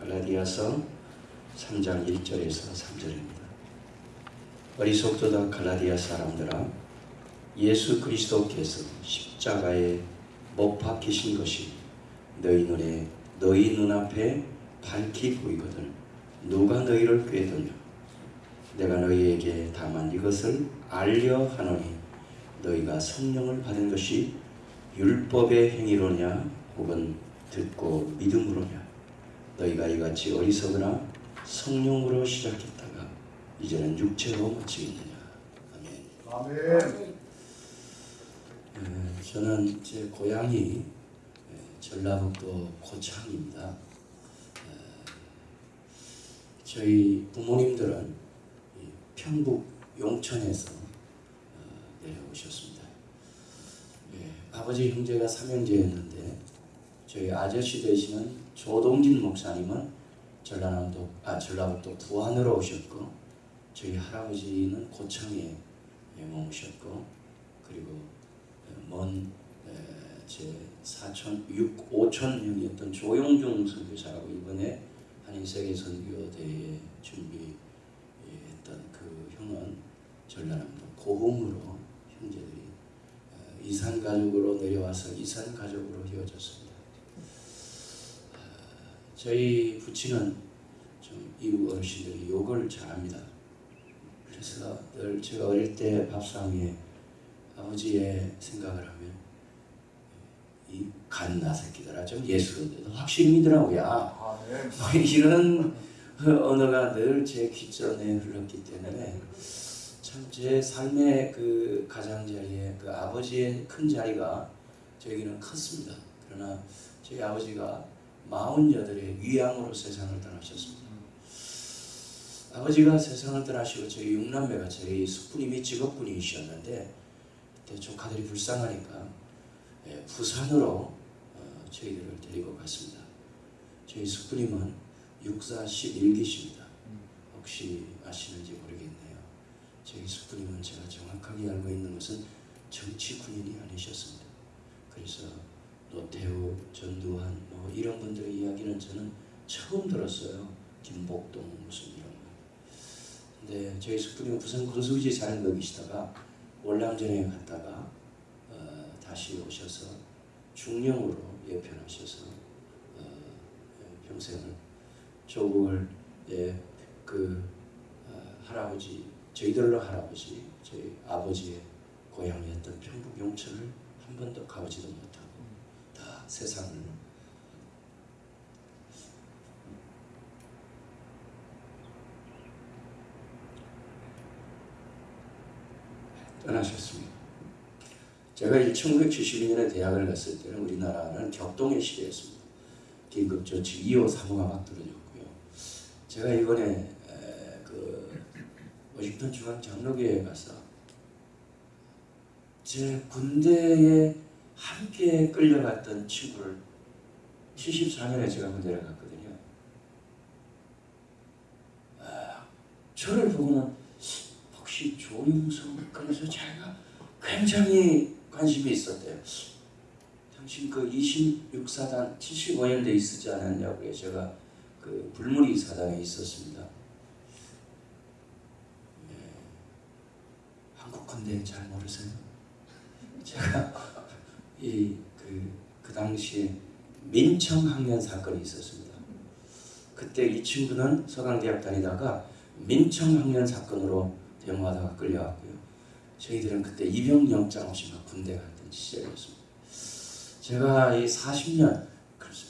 갈라디아서 3장 1절에서 3절입니다. 어리석도다 갈라디아 사람들아 예수 그리스도께서 십자가에 못 박히신 것이 너희 눈에 너희 눈앞에 밝히 보이거든 누가 너희를 꾀더냐 내가 너희에게 다만 이것을 알려 하노니 너희가 성령을 받은 것이 율법의 행위로냐 혹은 듣고 믿음으로냐 너희가 이같이 어리석으나 성령으로 시작했다가 이제는 육체로 마치겠느냐 아멘. 아멘. 에, 저는 제 고향이 에, 전라북도 고창입니다. 에, 저희 부모님들은 이 평북 용천에서 어, 내려오셨습니다. 예, 아버지 형제가 삼형제였는데 저희 아저씨 되시는 조동진 목사님은 전라남도 아 전라북도 부안으로 오셨고 저희 할아버지는 고창에 예, 머무셨고 그리고 먼 제 사천 육 오천 명이었던 조용중 선교사라고 이번에 한인 세계 선교대회 준비했던 그 형은 전라남도 고흥으로 형제들이 어, 이산 가족으로 내려와서 이산 가족으로 이어졌습니다. 어, 저희 부친은 좀 이웃 어르신들이 욕을 잘합니다. 그래서 늘 제가 어릴 때 밥상 위에 아버지의 생각을 하면 이 갓나 새끼들아 좀 예수인데도 확실히 믿으라고야 아멘. 뭐 이런 언어가 늘제 귓전에 흘렀기 때문에 참 제 삶의 그 가장자리에 그 아버지의 큰 자리가 저에게는 컸습니다. 그러나 저희 아버지가 마흔여덟에 위암으로 세상을 떠나셨습니다. 아버지가 세상을 떠나시고 저희 육남매가 저희 숙부님이 직업군이셨는데 그때 조카들이 불쌍하니까 예, 부산으로 어, 저희들을 데리고 갔습니다. 저희 숙부님은 육사 11기십니다. 혹시 아시는지 모르겠네요. 저희 숙부님은 제가 정확하게 알고 있는 것은 정치 군인이 아니셨습니다. 그래서 노태우, 전두환 뭐 이런 분들의 이야기는 저는 처음 들었어요. 김복동 무슨 이런 거. 근데 저희 숙부님은 부산 군수지 사는 거 계시다가 월남전에 갔다가 어, 다시 오셔서 중령으로 예편하셔서 어, 평생을 조국을 예, 그 어, 할아버지 저희들로 할아버지 저희 아버지의 고향이었던 평북 용천을 한 번도 가보지도 못하고 다 세상을 떠나셨습니다. 제가 1972년에 대학을 갔을 때는 우리나라는 격동의 시대였습니다. 긴급조치 2호 3호가 막 떨어졌고요. 제가 이번에 에, 그 워싱턴 중앙 장로교회에 가서 제 군대에 함께 끌려갔던 친구를 74년에 제가 군대를 갔거든요. 아, 저를 보고는 조용성 그래서 제가 굉장히 관심이 있었대요. 당신 그 26사단 75년대 있었지 않았냐고 요 제가 그 불무리 사단에 있었습니다. 네. 한국 군대 잘 모르세요? 제가 이그 그 당시에 민청 학년 사건이 있었습니다. 그때 이 친구는 서강대학 다니다가 민청 학년 사건으로 대모하다가 끌려왔고요. 저희들은 그때 입영영장 없이 막 군대 갔던 시절이었습니다. 제가 이 40년,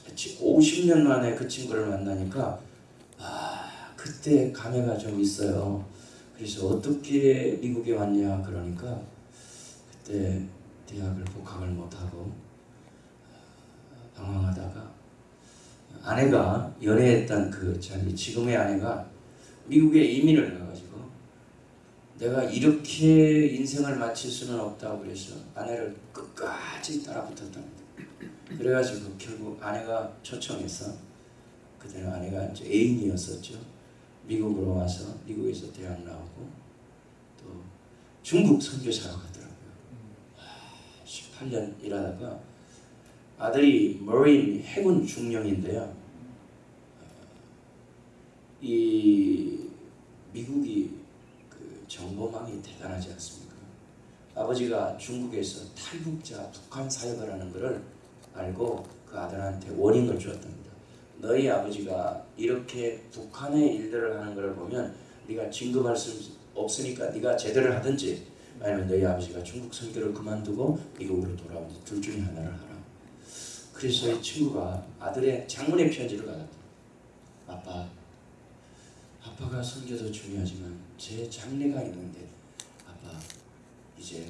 50년 만에 그 친구를 만나니까 아 그때 감회가 좀 있어요. 그래서 어떻게 미국에 왔냐 그러니까 그때 대학을 복학을 못하고 방황하다가 아내가 연애했던 그 자기 지금의 아내가 미국에 이민을 내가 이렇게 인생을 마칠 수는 없다고 그래서 아내를 끝까지 따라붙었답니다. 그래가지고 결국 아내가 초청해서 그때는 아내가 애인이었었죠. 미국으로 와서 미국에서 대학 나오고 또 중국 선교사로 가더라고요. 18년 일하다가 아들이 머린 해군 중령인데요. 이 미국이 그 정보망이 대단하지 않습니까? 아버지가 중국에서 탈북자 북한 사역을 하는 것을 알고 그 아들한테 워닝을 주었답니다. 너희 아버지가 이렇게 북한의 일들을 하는 것을 보면 네가 진급할 수 없으니까 네가 제대를 하든지 아니면 너희 아버지가 중국 선교를 그만두고 미국으로 돌아오든지 둘 중에 하나를 하라. 그래서 이 친구가 아들의 장문의 편지를 받았다. 아빠, 아빠가 선교도 중요하지만 제 장래가 있는데 아빠 이제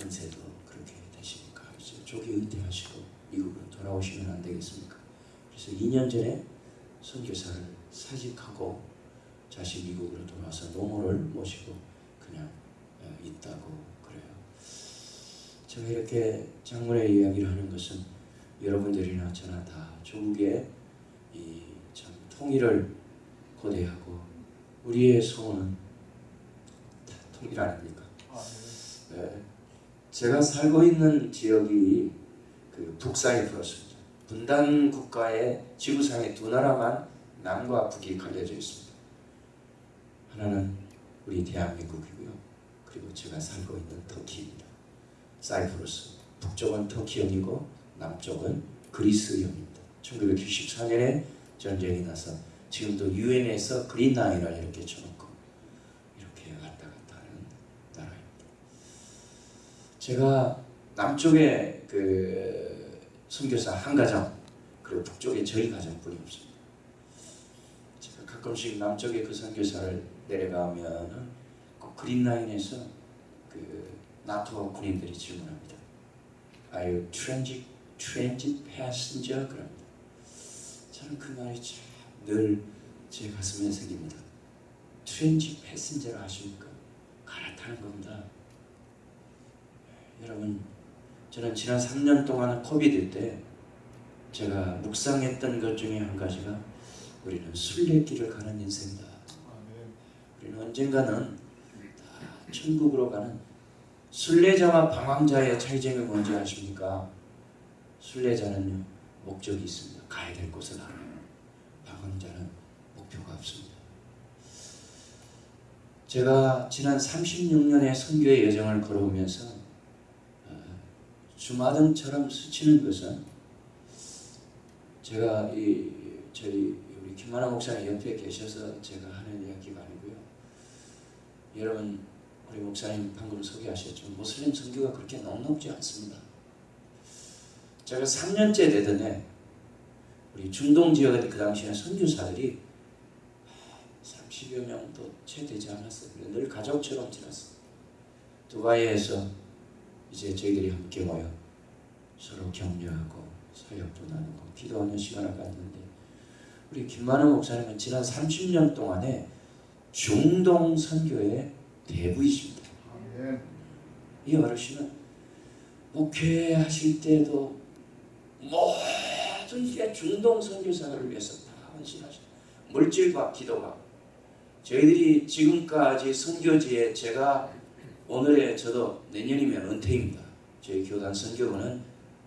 연세도 그렇게 되시니까 이제 조기 은퇴하시고 미국으로 돌아오시면 안 되겠습니까? 그래서 2년 전에 선교사를 사직하고 다시 미국으로 돌아와서 노모를 모시고 그냥 어, 있다고 그래요. 제가 이렇게 장문의 이야기를 하는 것은 여러분들이나 저나 다 조국의 이 참 통일을 고대하고 우리의 소원은 일 아닙니까? 아멘. 네. 제가 살고 있는 지역이 그 북사이프러스입니다. 분단 국가의 지구상에 두 나라만 남과 북이 갈려져 있습니다. 하나는 우리 대한민국이고요. 그리고 제가 살고 있는 터키입니다. 사이프러스 북쪽은 터키형이고 남쪽은 그리스형입니다. 1994년에 전쟁이 나서 지금도 유엔에서 그린라인을 이렇게 쳐놓고 이렇게 왔다 갔다 하는 나라입니다. 제가 남쪽에 그 선교사 한 가정 그리고 북쪽에 저희 가정뿐이 없습니다. 제가 가끔씩 남쪽에 그 선교사를 내려가면은 그 그린라인에서 그 나토 군인들이 질문합니다. Are you transit transit passenger? 그럽니다. 저는 그 말이 참 늘 제 가슴에 새깁니다. 트렌지 패신저를 아십니까? 갈아타는 겁니다. 여러분, 저는 지난 3년 동안 코비드 때 제가 묵상했던 것 중에 한 가지가 우리는 순례길을 가는 인생이다. 아멘. 우리는 언젠가는 다 천국으로 가는 순례자와 방황자의 차이점이 뭔지 아십니까? 순례자는요 목적이 있습니다. 가야 될 곳을 알아요. 방황자는 목표가 없습니다. 제가 지난 36년의 선교의 여정을 걸어오면서 어, 주마등처럼 스치는 것은 제가 이 저희 우리 김만화 목사님 옆에 계셔서 제가 하는 이야기가 아니고요. 여러분 우리 목사님 방금 소개하셨지만 모슬림 선교가 그렇게 넉넉지 않습니다. 제가 3년째 되던 해 우리 중동 지역에 그 당시에 선교사들이 30여 명도 채 되지 않았어요. 늘 가족처럼 지냈어요. 두바이에서 이제 저희들이 함께 모여 서로 격려하고 사역도 나누고 기도하는 시간을 갖는데 우리 김만호 목사님은 지난 30년 동안에 중동 선교의 대부이십니다. 이 어르신은 목회하실 때도 모든 게 중동 선교사를 위해서 다 헌신하셨어요. 물질과 기도가 저희들이 지금까지 선교지에 제가 오늘의 저도 내년이면 은퇴입니다. 저희 교단 선교부는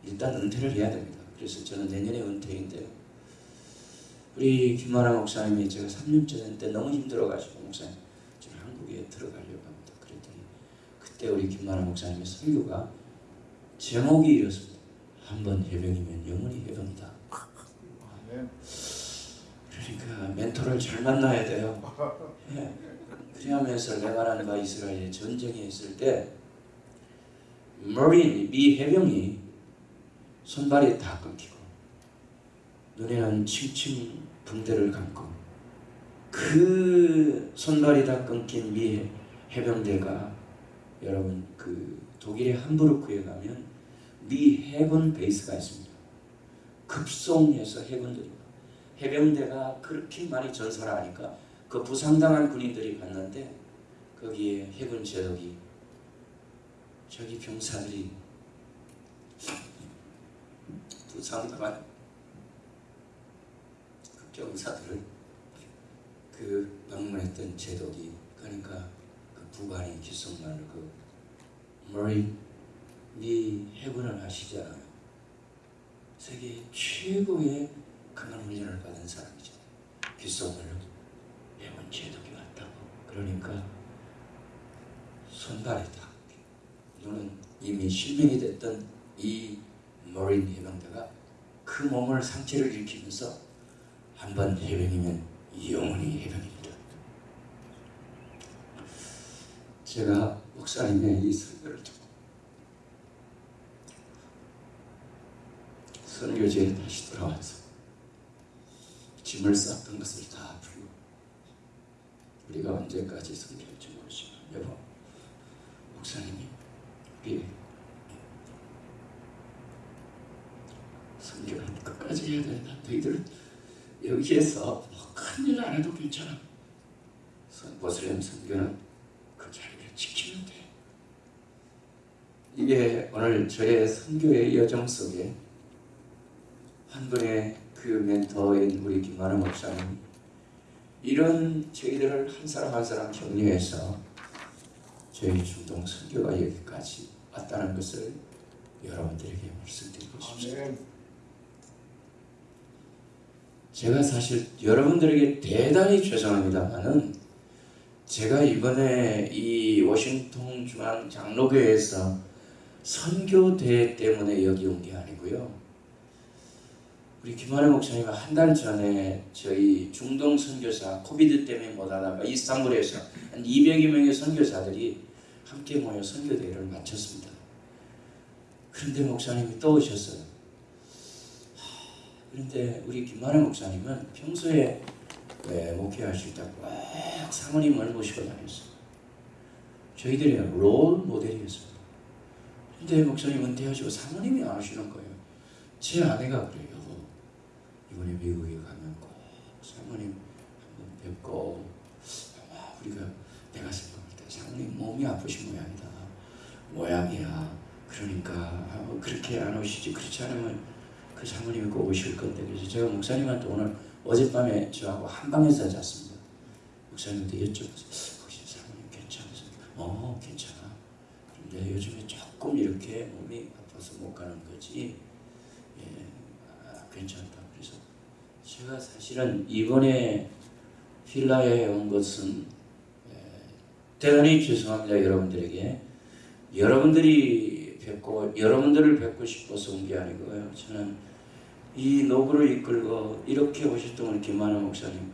일단 은퇴를 해야 됩니다. 그래서 저는 내년에 은퇴인데요. 우리 김만아 목사님이 제가 3년째 됐는데 너무 힘들어가지고 목사님 저는 한국에 들어가려고 합니다. 그랬더니 그때 우리 김만아 목사님의 설교가 제목이 이렇습니다. 한 번 해병이면 영원히 해병이다. 아멘. 그러니까 멘토를 잘 만나야 돼요. 예. 그리하면서 레바논과 이스라엘이 전쟁이 있을 때 머린 미 해병이 손발이 다 끊기고 눈에는 칭칭 붕대를 감고 그 손발이 다 끊긴 미 해병대가 여러분 그 독일의 함부르크에 가면 미 해군 베이스가 있습니다. 급송해서 해군들이 해병대가 그렇게 많이 전설을 하니까 그 부상당한 군인들이 갔는데 거기에 해군 제독이 저기 병사들이 부상당한 그 병사들을 그 방문했던 제독이 그러니까 그 부관이 귓속말로 그 머리 네 해군을 하시잖아요. 세계 최고의 강한 훈련을 받은 사람이죠. 귓속 말로 그러니까 손발이다. 이거는 이미 실명이 됐던 이 머린 해병대가 그 몸을 상체를 일으키면서 한 번 해병이면 영원히 해병입니다. 제가 목사님의 이 설교를 듣고 선교지에 다시 돌아와서 짐을 쌌던 것을 다 풀고 우리가 언제까지 선교할지 모르지만 여보 목사님이 우리 선교를 끝까지 해야 된다 너희들은 여기에서 뭐 큰일 안 해도 괜찮아. 선- 보슬렘 선교는 그 자리를 지키면 돼. 이게 오늘 저의 선교의 여정 속에 한 분의 그 멘토인 우리 김만호 목사님 이런 저희들을 한 사람 한 사람 격려해서 저희 중동 선교가 여기까지 왔다는 것을 여러분들에게 말씀드리고 싶습니다. 제가 사실 여러분들에게 대단히 죄송합니다만은 제가 이번에 이 워싱턴 중앙 장로교회에서 선교대회 때문에 여기 온 게 아니고요. 우리 김환혜 목사님 한달 전에 저희 중동 선교사 코비드 때문에 못 하다가 이스탄불에서 한 200여 명의 선교사들이 함께 모여 선교대회를 마쳤습니다. 그런데 목사님이 또 오셨어요. 그런데 우리 김만혜 목사님은 평소에 네, 목회하실 때꼭 사모님을 모시고 다녔어요. 저희들의 롤 모델이었어요. 근데 목사님 은퇴하시고 사모님이 안 오시는 거예요. 제 아내가 그래요. 이번에 미국에 가면 꼭 사모님 한번 뵙고 아마 우리가 내가 생각할 때 사모님 몸이 아프신 모양이다. 모양이야. 그러니까 아, 그렇게 안 오시지. 그렇지 않으면 그 사모님이 꼭 오실 건데 그래서 제가 목사님한테 오늘 어젯밤에 저하고 한 방에서 잤습니다. 목사님한테 여쭤봤어요. 혹시 사모님 괜찮으세요? 어 괜찮아. 근데 요즘에 조금 이렇게 몸이 아파서 못 가는 거지. 예, 아, 괜찮다. 제가 사실은 이번에 필라에 온 것은 예, 대단히 죄송합니다 여러분들에게. 여러분들이 뵙고 여러분들을 뵙고 싶어서 온 게 아니고요. 저는 이 노브를 이끌고 이렇게 오셨던 우리 김만호 목사님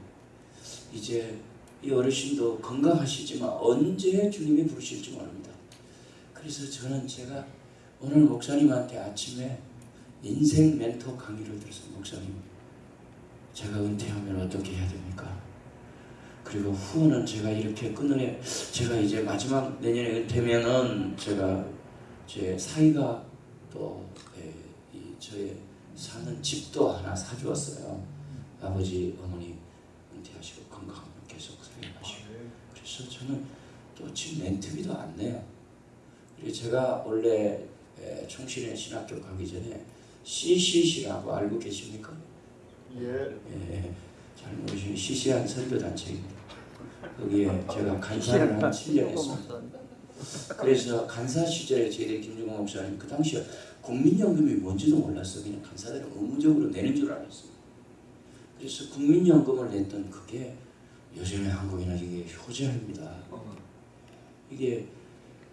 이제 이 어르신도 건강하시지만 언제 주님이 부르실지 모릅니다. 그래서 저는 제가 오늘 목사님한테 아침에 인생 멘토 강의를 들어서 목사님 제가 은퇴하면 어떻게 해야 됩니까? 그리고 후원은 제가 이렇게 끊으려 제가 이제 마지막 내년에 은퇴면은 제가 제 사이가 또 예, 이 저의 사는 집도 하나 사주었어요. 아버지 어머니 은퇴하시고 건강하면 계속 살아가시고. 그래서 저는 또 지금 렌트비도 안 내요. 그리고 제가 원래 에, 총신의 신학교 가기 전에 CCC라고 알고 계십니까? 예. 예, 잘 모르시는 시시한 선교 단체입니다. 거기에 제가 간사를 한 7년 했습니다. 그래서 간사 시절에 저희들 김중호 목사님 그 당시에 국민연금이 뭔지도 몰랐어 그냥 간사들은 의무적으로 내는 줄 알았어요. 그래서 국민연금을 냈던 그게 요즘에 한국에는 이게 효자입니다. 이게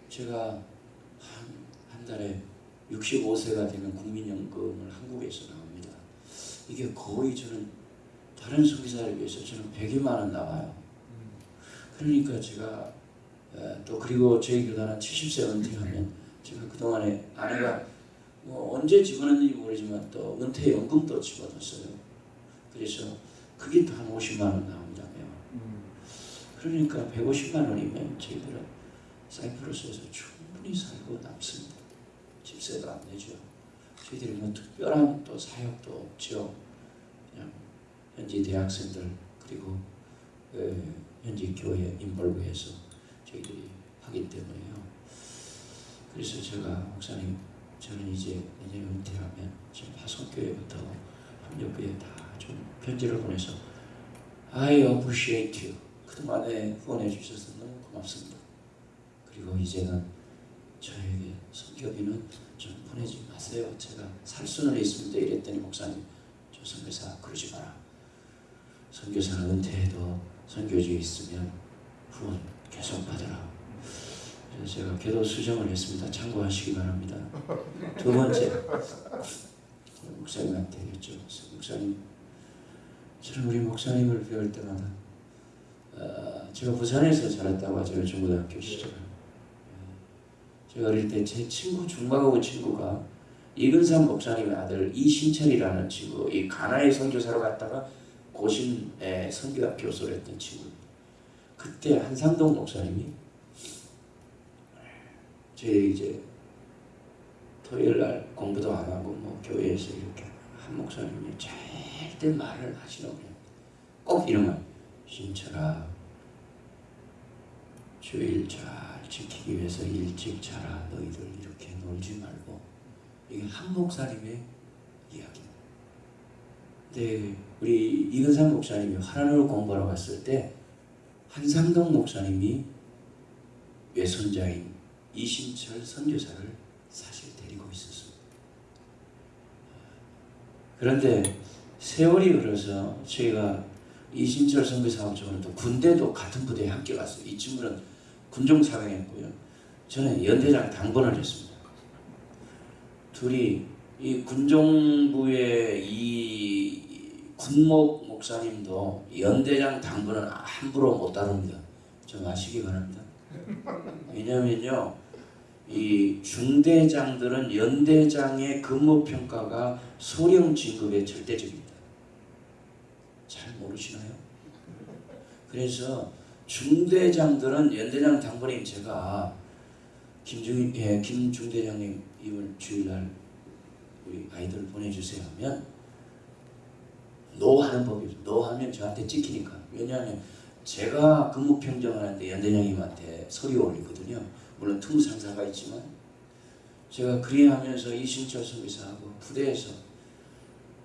제가 한, 한 달에 65세가 되면 국민연금을 한국에서. 이게 거의 저는 다른 선교사에 비해서 저는 100여만 원 나와요. 그러니까 제가 에, 또 그리고 저희 교단은 70세 은퇴하면 제가 그동안에 아내가 뭐 언제 집어넣는지 모르지만 또 은퇴연금도 집어넣었어요. 그래서 그게 또 한 50만 원 나옵니다. 그러니까 150만 원이면 저희들은 사이프러스에서 충분히 살고 남습니다. 집세도 안 내죠. 저희들이 뭐 특별한 또 사역도 없죠. 그냥 현지 대학생들 그리고 그 현지 교회 인볼브해서 저희들이 하기 때문에요. 그래서 제가 목사님 저는 이제 내년 은퇴하면 지금 화성교회부터 협력교회 다 좀 편지를 보내서 I appreciate you. 그동안에 후원해 주셔서 너무 고맙습니다. 그리고 이제는 저에게 좀 보내지 마세요. 제가 살 수는 있습니다. 이랬더니 목사님, 저 선교사 그러지 마라. 선교사는 은퇴해도 선교지에 있으면 후원 계속 받으라. 그래서 제가 기도 수정을 했습니다. 참고하시기 바랍니다. 두 번째 목사님한테 여쭤봤어요. 목사님, 저는 우리 목사님을 배울 때마다 어, 제가 부산에서 자랐다고 하죠. 중고등학교 시절. 제가 어릴 때 제 친구 중과고 친구가 이근삼 목사님의 아들 이신철이라는 친구, 이 가나에 선교사로 갔다가 고신에 선교학 교수를 했던 친구. 그때 한상동 목사님이 저희 이제 토요일 날 공부도 안 하고 뭐 교회에서 이렇게 한 목사님이 절대 말을 하시는 거예요. 꼭 이런 말. 신철아, 주일 잘 지키기 위해서 일찍 자라. 너희들 이렇게 놀지 말고. 이게 한 목사님의 이야기입니다. 근데 우리 이근상 목사님이 하나님을 공부하러 갔을 때 한상동 목사님이 외손자인 이신철 선교사를 사실 데리고 있었습니다. 그런데 세월이 흘러서 저희가 이신철 선교사하고 저는 또 군대도 같은 부대에 함께 갔어요. 이 친구는 군종 사병했고요. 저는 연대장 당번을 했습니다. 둘이 이 군종부의 이 군목 목사님도 연대장 당번은 함부로 못 다룹니다. 좀 아시기 바랍니다. 왜냐면요, 이 중대장들은 연대장의 근무 평가가 소령 진급에 절대적입니다. 잘 모르시나요? 그래서 중대장들은 연대장 당번인 제가 김중 예, 김 중대장님 이번 주일날 우리 아이들 보내주세요 하면 no 하는 법이죠. no 하면 저한테 찍히니까. 왜냐하면 제가 근무 평정하는데 연대장님한테 서류 올리거든요. 물론 틈 상사가 있지만 제가 그리하면서 이신철 선교사하고 부대에서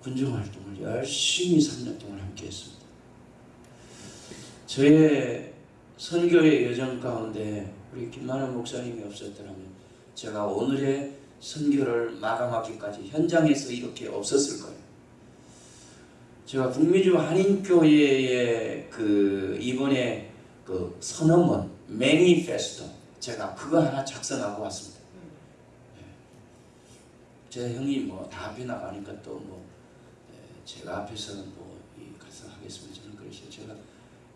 군중 활동을 열심히 3년 동안 함께 했습니다. 저의 선교의 여정 가운데 우리 김만원 목사님이 없었더라면 제가 오늘의 선교를 마감하기까지 현장에서 이렇게 없었을 거예요. 제가 북미주 한인교회의 그 이번에 그 선언문 매니페스토 제가 그거 하나 작성하고 왔습니다. 네. 제 형이 뭐 다 앞에 나가니까 또 뭐 제가 앞에서는 뭐 가서 하겠습니다. 저는 그래서 제가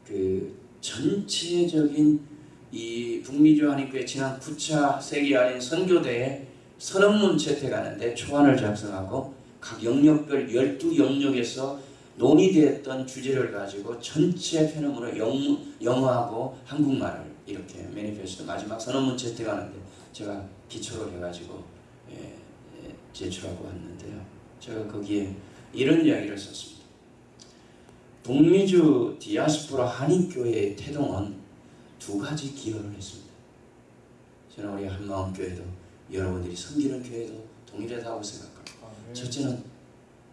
그 전체적인 이 북미주 한인교회 지난 9차 세계 한인 선교대에 선언문 채택하는데 초안을 작성하고 각 영역별 12영역에서 논의되었던 주제를 가지고 전체 페노으로 영어하고 한국말을 이렇게 매니페스토 마지막 선언문 채택하는데 제가 기초로 해가지고 예, 예, 제출하고 왔는데요. 제가 거기에 이런 이야기를 썼습니다. 북미주 디아스포라 한인교회의 태동은 두 가지 기여를 했습니다. 저는 우리 한마음교회도 여러분들이 섬기는 교회도 동일하다고 생각합니다. 아멘. 첫째는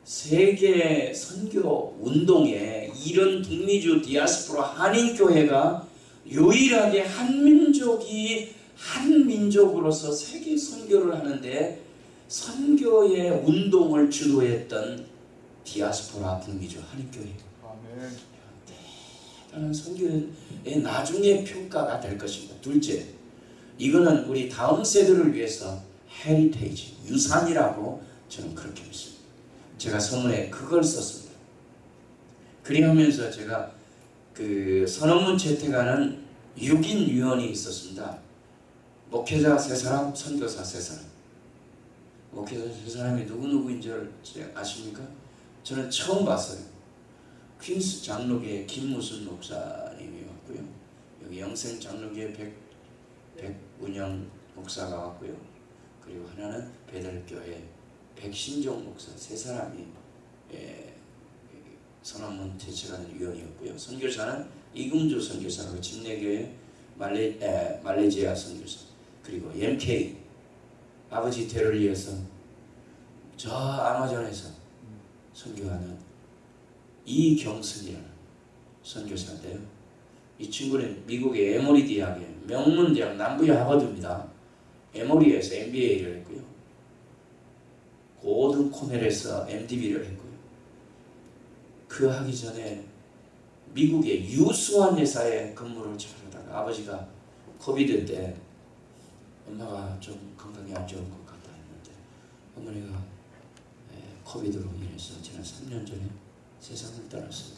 세계 선교 운동에 이런 북미주 디아스포라 한인 교회가 유일하게 한 민족이 한 민족으로서 세계 선교를 하는데 선교의 운동을 주도했던 디아스포라 북미주 한인 교회 아멘. 대단한 선교의 나중에 평가가 될 것입니다. 둘째, 이거는 우리 다음 세대를 위해서 헤리테이지 유산이라고 저는 그렇게 믿습니다. 제가 서문에 그걸 썼습니다. 그리하면서 제가 그 선언문 채택하는 6인 위원이 있었습니다. 목회자 세 사람, 선교사 세 사람. 목회자 세 사람이 누구 누구인 줄 아십니까? 저는 처음 봤어요. 퀸스 장로교의 김무순 목사님이 왔고요. 여기 영생 장로교의 백 백운영 목사가 왔고요. 그리고 하나는 베들교회 백신종 목사 세 사람이 예, 선언문 제출하는 위원이었고요. 선교사는 이금주 선교사고 침례교회 말레 에, 말레이시아 선교사 그리고 MK 아버지 대를 이어서 저 아마존에서 선교하는 이경순이라는 선교사인데요. 이 친구는 미국의 에모리 대학의 명문 대학 남부의 하버드입니다. 에모리에서 MBA를 했고요. 고등 코넬에서 MDB를 했고요. 그 하기 전에 미국의 유수한 회사에 근무를 잘 하다가 아버지가 코비드 때 엄마가 좀 건강이 안 좋은 것 같다 했는데 어머니가 에, 코비드로 인해서 지난 3년 전에 세상을 떠났어요.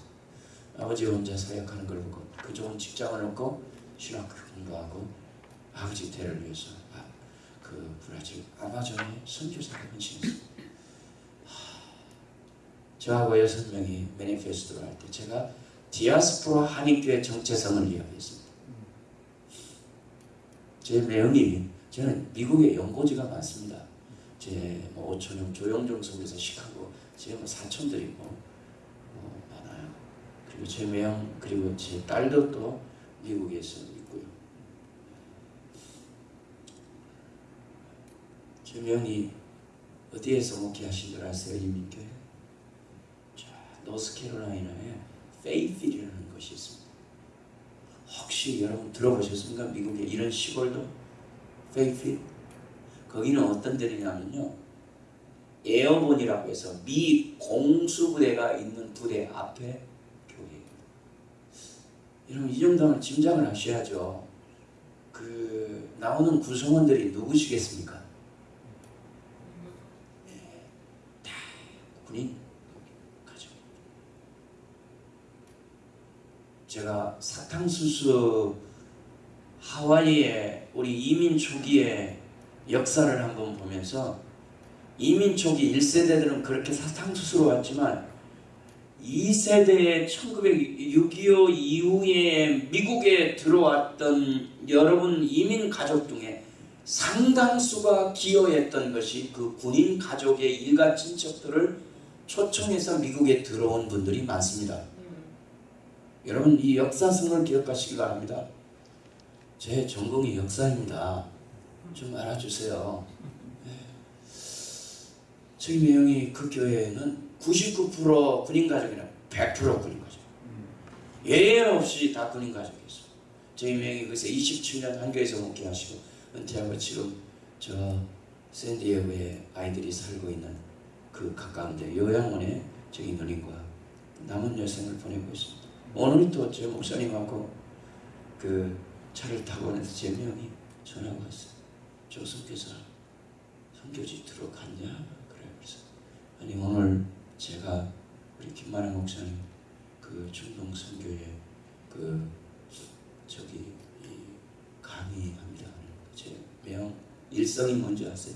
아버지 혼자 사역하는 걸 보고 그 좋은 직장을 얻고 신학 공부하고 아버지 대를 위해서 아, 그 브라질 아마존에 선교사로 헌신했어요. 하, 저하고 여섯 명이 매니페스토를 할 때 제가 디아스포라 한인교회 정체성을 이야기했습니다. 제 내용이 저는 미국에 연고지가 많습니다. 제뭐 오천영 조영종 선교사 시카고 제뭐 사촌들이 뭐. 그리고 제 매형 그리고 제 딸도 또 미국에서 있고요. 제 명이 어디에서 목회하신 줄 아세요? 이민교회? 자, 노스캐롤라이나에 페이필이라는 것이 있습니다. 혹시 여러분 들어보셨습니까? 미국에 이런 시골도 페이필? 거기는 어떤 데냐면요. 에어본이라고 해서 미 공수부대가 있는 부대 앞에. 여러분 이 정도면 짐작을 하셔야죠. 그 나오는 구성원들이 누구시겠습니까? 네, 다 군인 가족. 제가 사탕수수 하와이의 우리 이민 초기의 역사를 한번 보면서 이민 초기 1세대들은 그렇게 사탕수수로 왔지만 2세대의 1906.25 이후에 미국에 들어왔던 여러분 이민 가족 중에 상당수가 기여했던 것이 그 군인 가족의 일가 친척들을 초청해서 미국에 들어온 분들이 많습니다. 여러분 이 역사성을 기억하시기 바랍니다. 제 전공이 역사입니다. 좀 알아주세요. 네. 저희 매형이 그 교회에는 99% 군인 가족이나 100% 군인 가족. 예외 없이 다 군인 가족이었어요. 저희 매형이 그래서 27년 한교에서 목회하시고 은퇴하고 지금 저 샌디에고에 아이들이 살고 있는 그 가까운데 요양원에 저희 누님과 남은 여생을 보내고 있습니다. 오늘 또제 목사님하고 그 차를 타고 오는데 제 명이 전화가 왔어요. 조선교사 선교지 들어갔냐? 그래 그래서 아니 오늘 제가 우리 김만환 목사님 그 중동 선교회 그 저기 이 강의합니다. 제명 일성이 뭔지 아세요?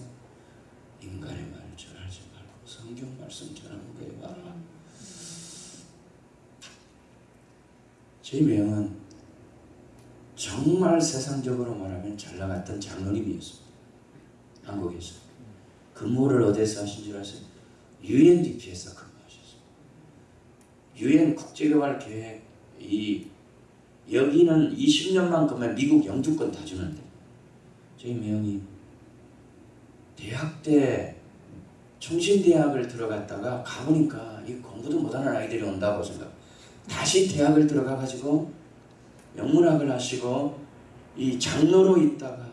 인간의 말을 전하지 말고 성경 말씀 전하는 거에 말라. 제 명은 정말 세상적으로 말하면 잘 나갔던 장로님이었습니다. 한국에서. 근무를 어디서 하신 줄 아세요? UNDP에서 근무하셨어요. UN 국제개발계획 이 여기는 20년만 그면 미국 영주권 다 주는데 저희 매형이 대학 때 총신대학을 들어갔다가 가보니까 이 공부도 못하는 아이들이 온다고 생각. 다시 대학을 들어가 가지고 영문학을 하시고 이 장로로 있다가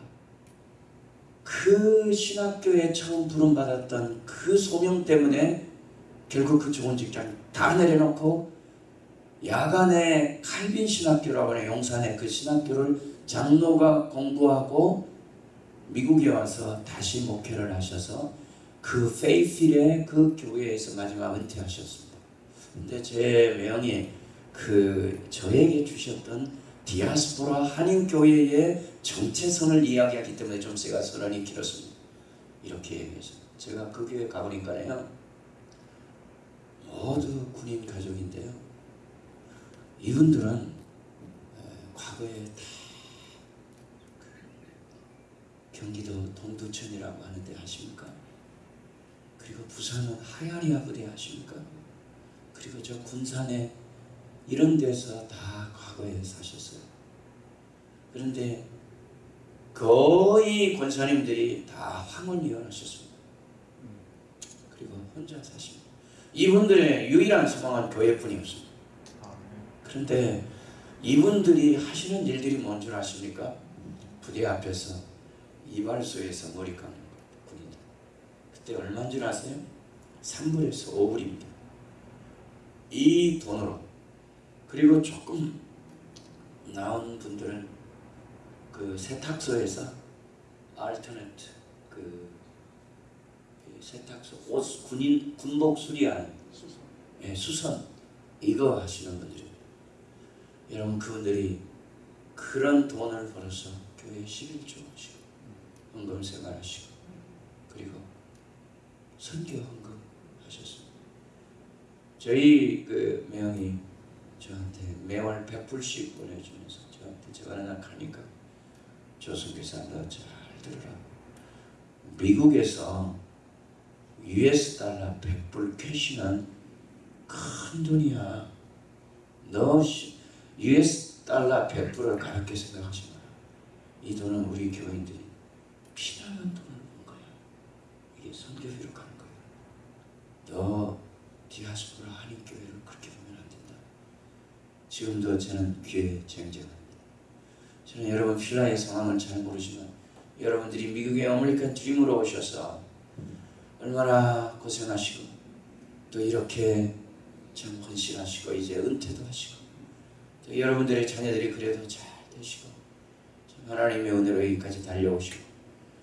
그 신학교에 처음 부름받았던 그 소명 때문에 결국 그 좋은 직장 다 내려놓고 야간에 칼빈 신학교라고 하는 용산의 그 신학교를 장로가 공부하고 미국에 와서 다시 목회를 하셔서 그 페이필의 그 교회에서 마지막 은퇴하셨습니다. 근데 제 매형이 그 저에게 주셨던 디아스포라 한인 교회의 정체성을 이야기하기 때문에 좀 제가 선언이 길었습니다. 이렇게 얘기해서 제가 그 교회 가보니까요 모두 군인 가족인데요. 이분들은 에, 과거에 다그 경기도 동두천이라고 하는데 아십니까? 그리고 부산은 하야리아 부대 아십니까? 그리고 저 군산에 이런 데서 다 과거에 사셨어요. 그런데 거의 권사님들이 다 황혼 이혼하셨습니다. 그리고 혼자 사십니다. 이분들의 유일한 소망은 교회뿐이었습니다. 그런데 이분들이 하시는 일들이 뭔 줄 아십니까? 부대 앞에서 이발소에서 머리 감는 거 군인. 그때 얼마인 줄 아세요? 3불에서 5불입니다. 이 돈으로 그리고 조금 나온 분들은 그 세탁소에서 알터네트 그 세탁소 옷 군인 군복 수리하는 수선. 예, 수선 이거 하시는 분들입니다. 여러분 그분들이 그런 돈을 벌어서 교회 11조 하시고 헌금 생활하시고 그리고 선교 헌금 하셨습니다. 저희 그 매형이 저한테 매월 100불씩 보내주면서 저한테 제가 하나 가니까 조선교사 너잘 들어라. 미국에서 US 달러 100불 캐시는 큰 돈이야. 너 시- US 달러 100불을 가볍게 생각하지 마라. 이 돈은 우리 교인들이 피나는 돈을 번 거야. 이게 선교비로 가는 거야. 너 디아스포라 한인교회를 그렇게 보면 안 된다. 지금도 저는 귀에 쟁쟁합니다. 저는 여러분 필라의 상황을 잘 모르지만 여러분들이 미국의 어메리칸 드림으로 오셔서 얼마나 고생하시고 또 이렇게 참 헌신하시고 이제 은퇴도 하시고 또 여러분들의 자녀들이 그래도 잘 되시고 참 하나님의 은혜로 여기까지 달려오시고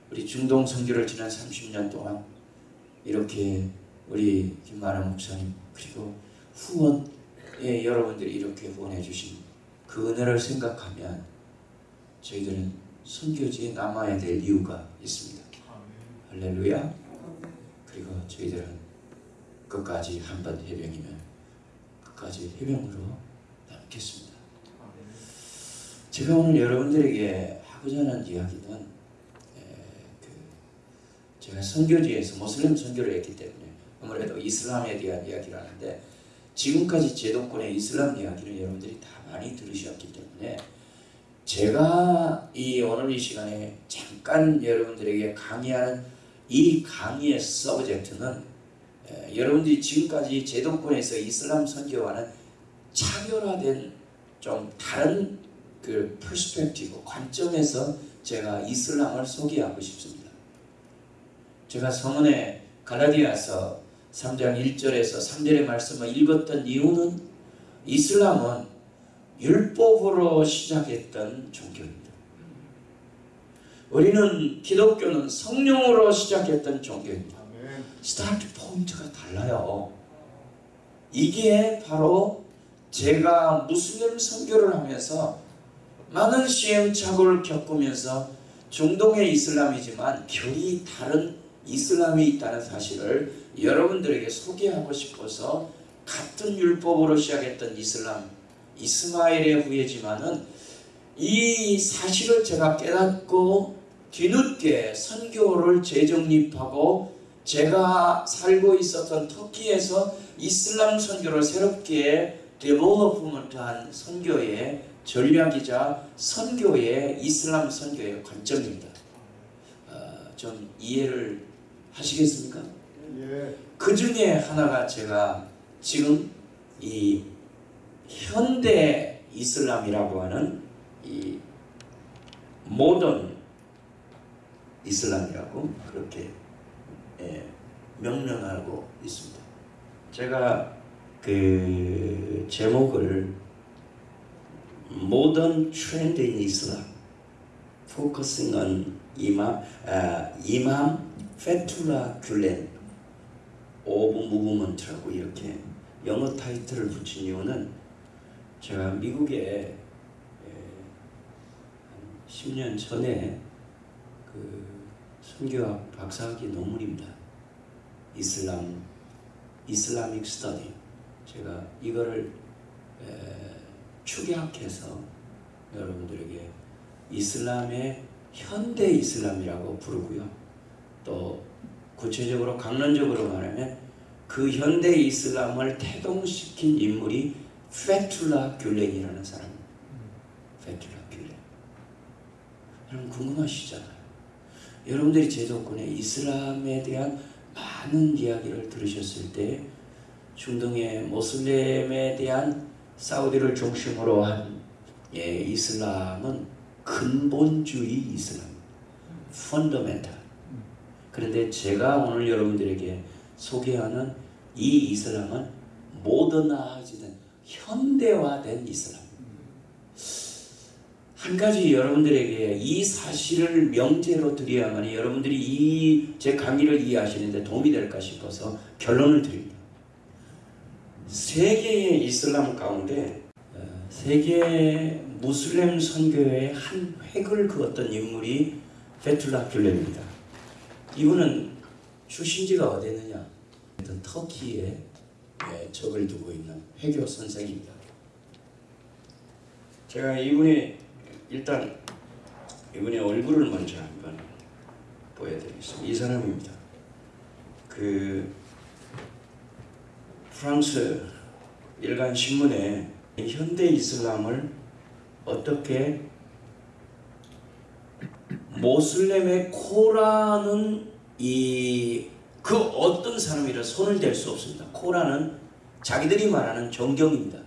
우리 중동 선교를 지난 30년 동안 이렇게 우리 김만화 목사님 그리고 후원에 여러분들이 이렇게 후원해 주신 그 은혜를 생각하면 저희들은 선교지에 남아야 될 이유가 있습니다. 할렐루야. 그리고 저희들은 끝까지 한번 해병이면 끝까지 해병으로 남겠습니다. 제가 오늘 여러분들에게 하고자 하는 이야기는 에, 그 제가 선교지에서 모슬림 선교를 했기 때문에 아무래도 이슬람에 대한 이야기를 하는데 지금까지 제도권의 이슬람 이야기를 여러분들이 다 많이 들으셨기 때문에 제가 이 오늘 이 시간에 잠깐 여러분들에게 강의하는 이 강의의 subject는 에, 여러분들이 지금까지 제도권에서 이슬람 선교와는 차별화된 좀 다른 그 perspective 관점에서 제가 이슬람을 소개하고 싶습니다. 제가 성경의 갈라디아서 3장 1절에서 3절의 말씀을 읽었던 이유는 이슬람은 율법으로 시작했던 종교입니다. 우리는 기독교는 성령으로 시작했던 종교입니다. start point가 달라요. 이게 바로 제가 무슬림 선교를 하면서 많은 시행착오를 겪으면서 중동의 이슬람이지만 결이 다른 이슬람이 있다는 사실을 여러분들에게 소개하고 싶어서 같은 율법으로 시작했던 이슬람 이스마엘의 후예지만은 이 사실을 제가 깨닫고 뒤늦게 선교를 재정립하고 제가 살고 있었던 터키에서 이슬람 선교를 새롭게 데벨로프먼트한 선교의 전략이자 선교의 이슬람 선교의 관점입니다. 어, 좀 이해를 하시겠습니까? 예. 그 중에 하나가 제가 지금 이 현대 이슬람이라고 하는 이 모던 이슬람이라고 그렇게 예, 명명하고 있습니다. 제가 그 제목을 모던 트렌드 인 이슬람 focusing on 이맘 아, 이맘 페툴라 귤렌 of movement라고 이렇게 영어 타이틀을 붙인 이유는 제가 미국에 에, 한 10년 전에 그 선교학 박사학위 논문입니다. 이슬람 Islamic study 제가 이거를 에, 축약해서 여러분들에게 이슬람의 현대 이슬람이라고 부르고요. 또 구체적으로 강론적으로 말하면 그 현대 이슬람을 태동시킨 인물이 페툴라 귤렌이라는 사람. 페툴라 귤렌. 여러분 궁금하시잖아요. 여러분들이 제도권의 이슬람에 대한 많은 이야기를 들으셨을 때 중동의 모슬렘에 대한 사우디를 중심으로 한 예, 이슬람은 근본주의 이슬람, 펀더멘탈. 그런데 제가 오늘 여러분들에게 소개하는 이 이슬람은 모더나이즈된 현대화된 이슬람. 한 가지 여러분들에게 이 사실을 명제로 드려야만 여러분들이 이 제 강의를 이해하시는데 도움이 될까 싶어서 결론을 드립니다. 세계의 이슬람 가운데 어, 세계 무슬림 선교의 한 획을 그었던 인물이 페툴라 귤렌입니다. 이분은 출신지가 어디였느냐? 터키에 예, 적을 두고 있는 회교 선생입니다. 제가 이분이 일단 이분의 얼굴을 먼저 한번 보여드리겠습니다. 이 사람입니다. 그 프랑스 일간 신문에 현대 이슬람을 어떻게 모슬렘의 코라는 이 그 어떤 사람이라 손을 댈 수 없습니다. 코라는 자기들이 말하는 정경입니다.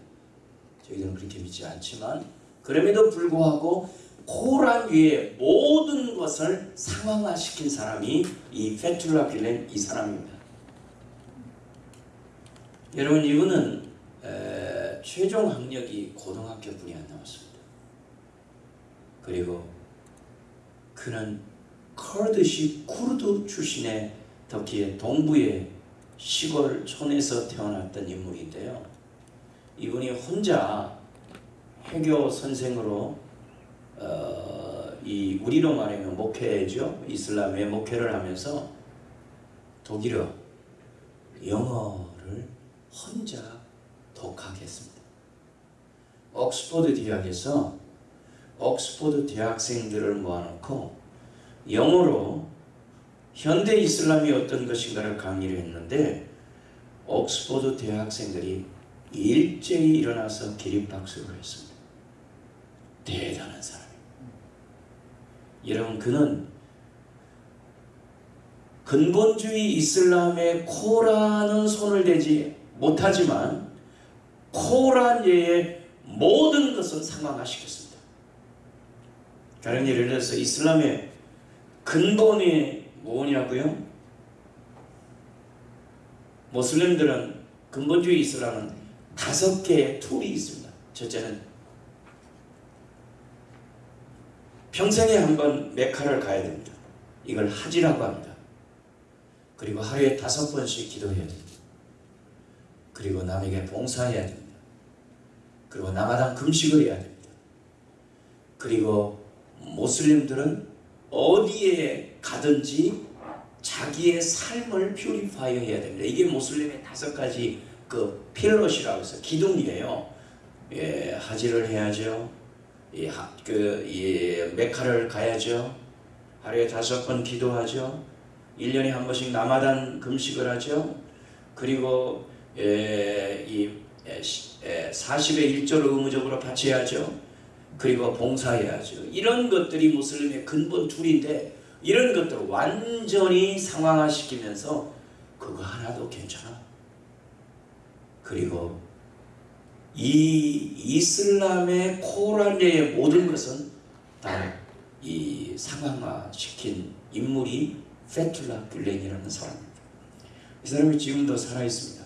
저희들은 그렇게 믿지 않지만 그럼에도 불구하고 코란 위에 모든 것을 상황화시킨 사람이 이 페툴라 빌렌 이 사람입니다. 여러분 이분은 에, 최종 학력이 고등학교 뿐이 안 나왔습니다. 그리고 그는 커드시 쿠르드 출신의 터키의 동부의 시골 촌에서 태어났던 인물인데요. 이분이 혼자 해교 선생으로 어, 이 우리로 말하면 목회죠. 이슬람의 목회를 하면서 독일어, 영어를 혼자 독학했습니다. 옥스퍼드 대학에서 옥스퍼드 대학생들을 모아놓고 영어로 현대 이슬람이 어떤 것인가를 강의를 했는데 옥스퍼드 대학생들이 일제히 일어나서 기립박수를 했습니다. 대단한 사람입니다. 여러분 그는 근본주의 이슬람의 코란은 손을 대지 못하지만 코란 외의 모든 것은 상황화시켰습니다. 다른 예를 들어서 이슬람의 근본이 뭐냐고요? 모슬림들은 근본주의 이슬람은 다섯 개의 툴이 있습니다. 첫째는 평생에 한 번 메카를 가야 됩니다. 이걸 하지라고 합니다. 그리고 하루에 다섯 번씩 기도해야 됩니다. 그리고 남에게 봉사해야 됩니다. 그리고 남아당 금식을 해야 됩니다. 그리고 모슬림들은 어디에 가든지 자기의 삶을 퓨리파이어 해야 됩니다. 이게 모슬림의 다섯 가지 그 필러시라고 해서 기둥이에요. 예, 하지를 해야죠. 이, 하, 그, 이 메카를 가야죠. 하루에 다섯 번 기도하죠. 1년에 한 번씩 남아단 금식을 하죠. 그리고 예, 이 예, 시- 예, 40의 1조를 의무적으로 바쳐야죠. 그리고 봉사해야죠. 이런 것들이 무슬림의 근본 툴인데 이런 것들을 완전히 상황화시키면서 그거 하나도 괜찮아. 그리고 이 이슬람의 코란의 모든 것은 다 이 상황화시킨 인물이 페툴라 귤렌이라는 사람입니다. 이 사람이 지금도 살아 있습니다.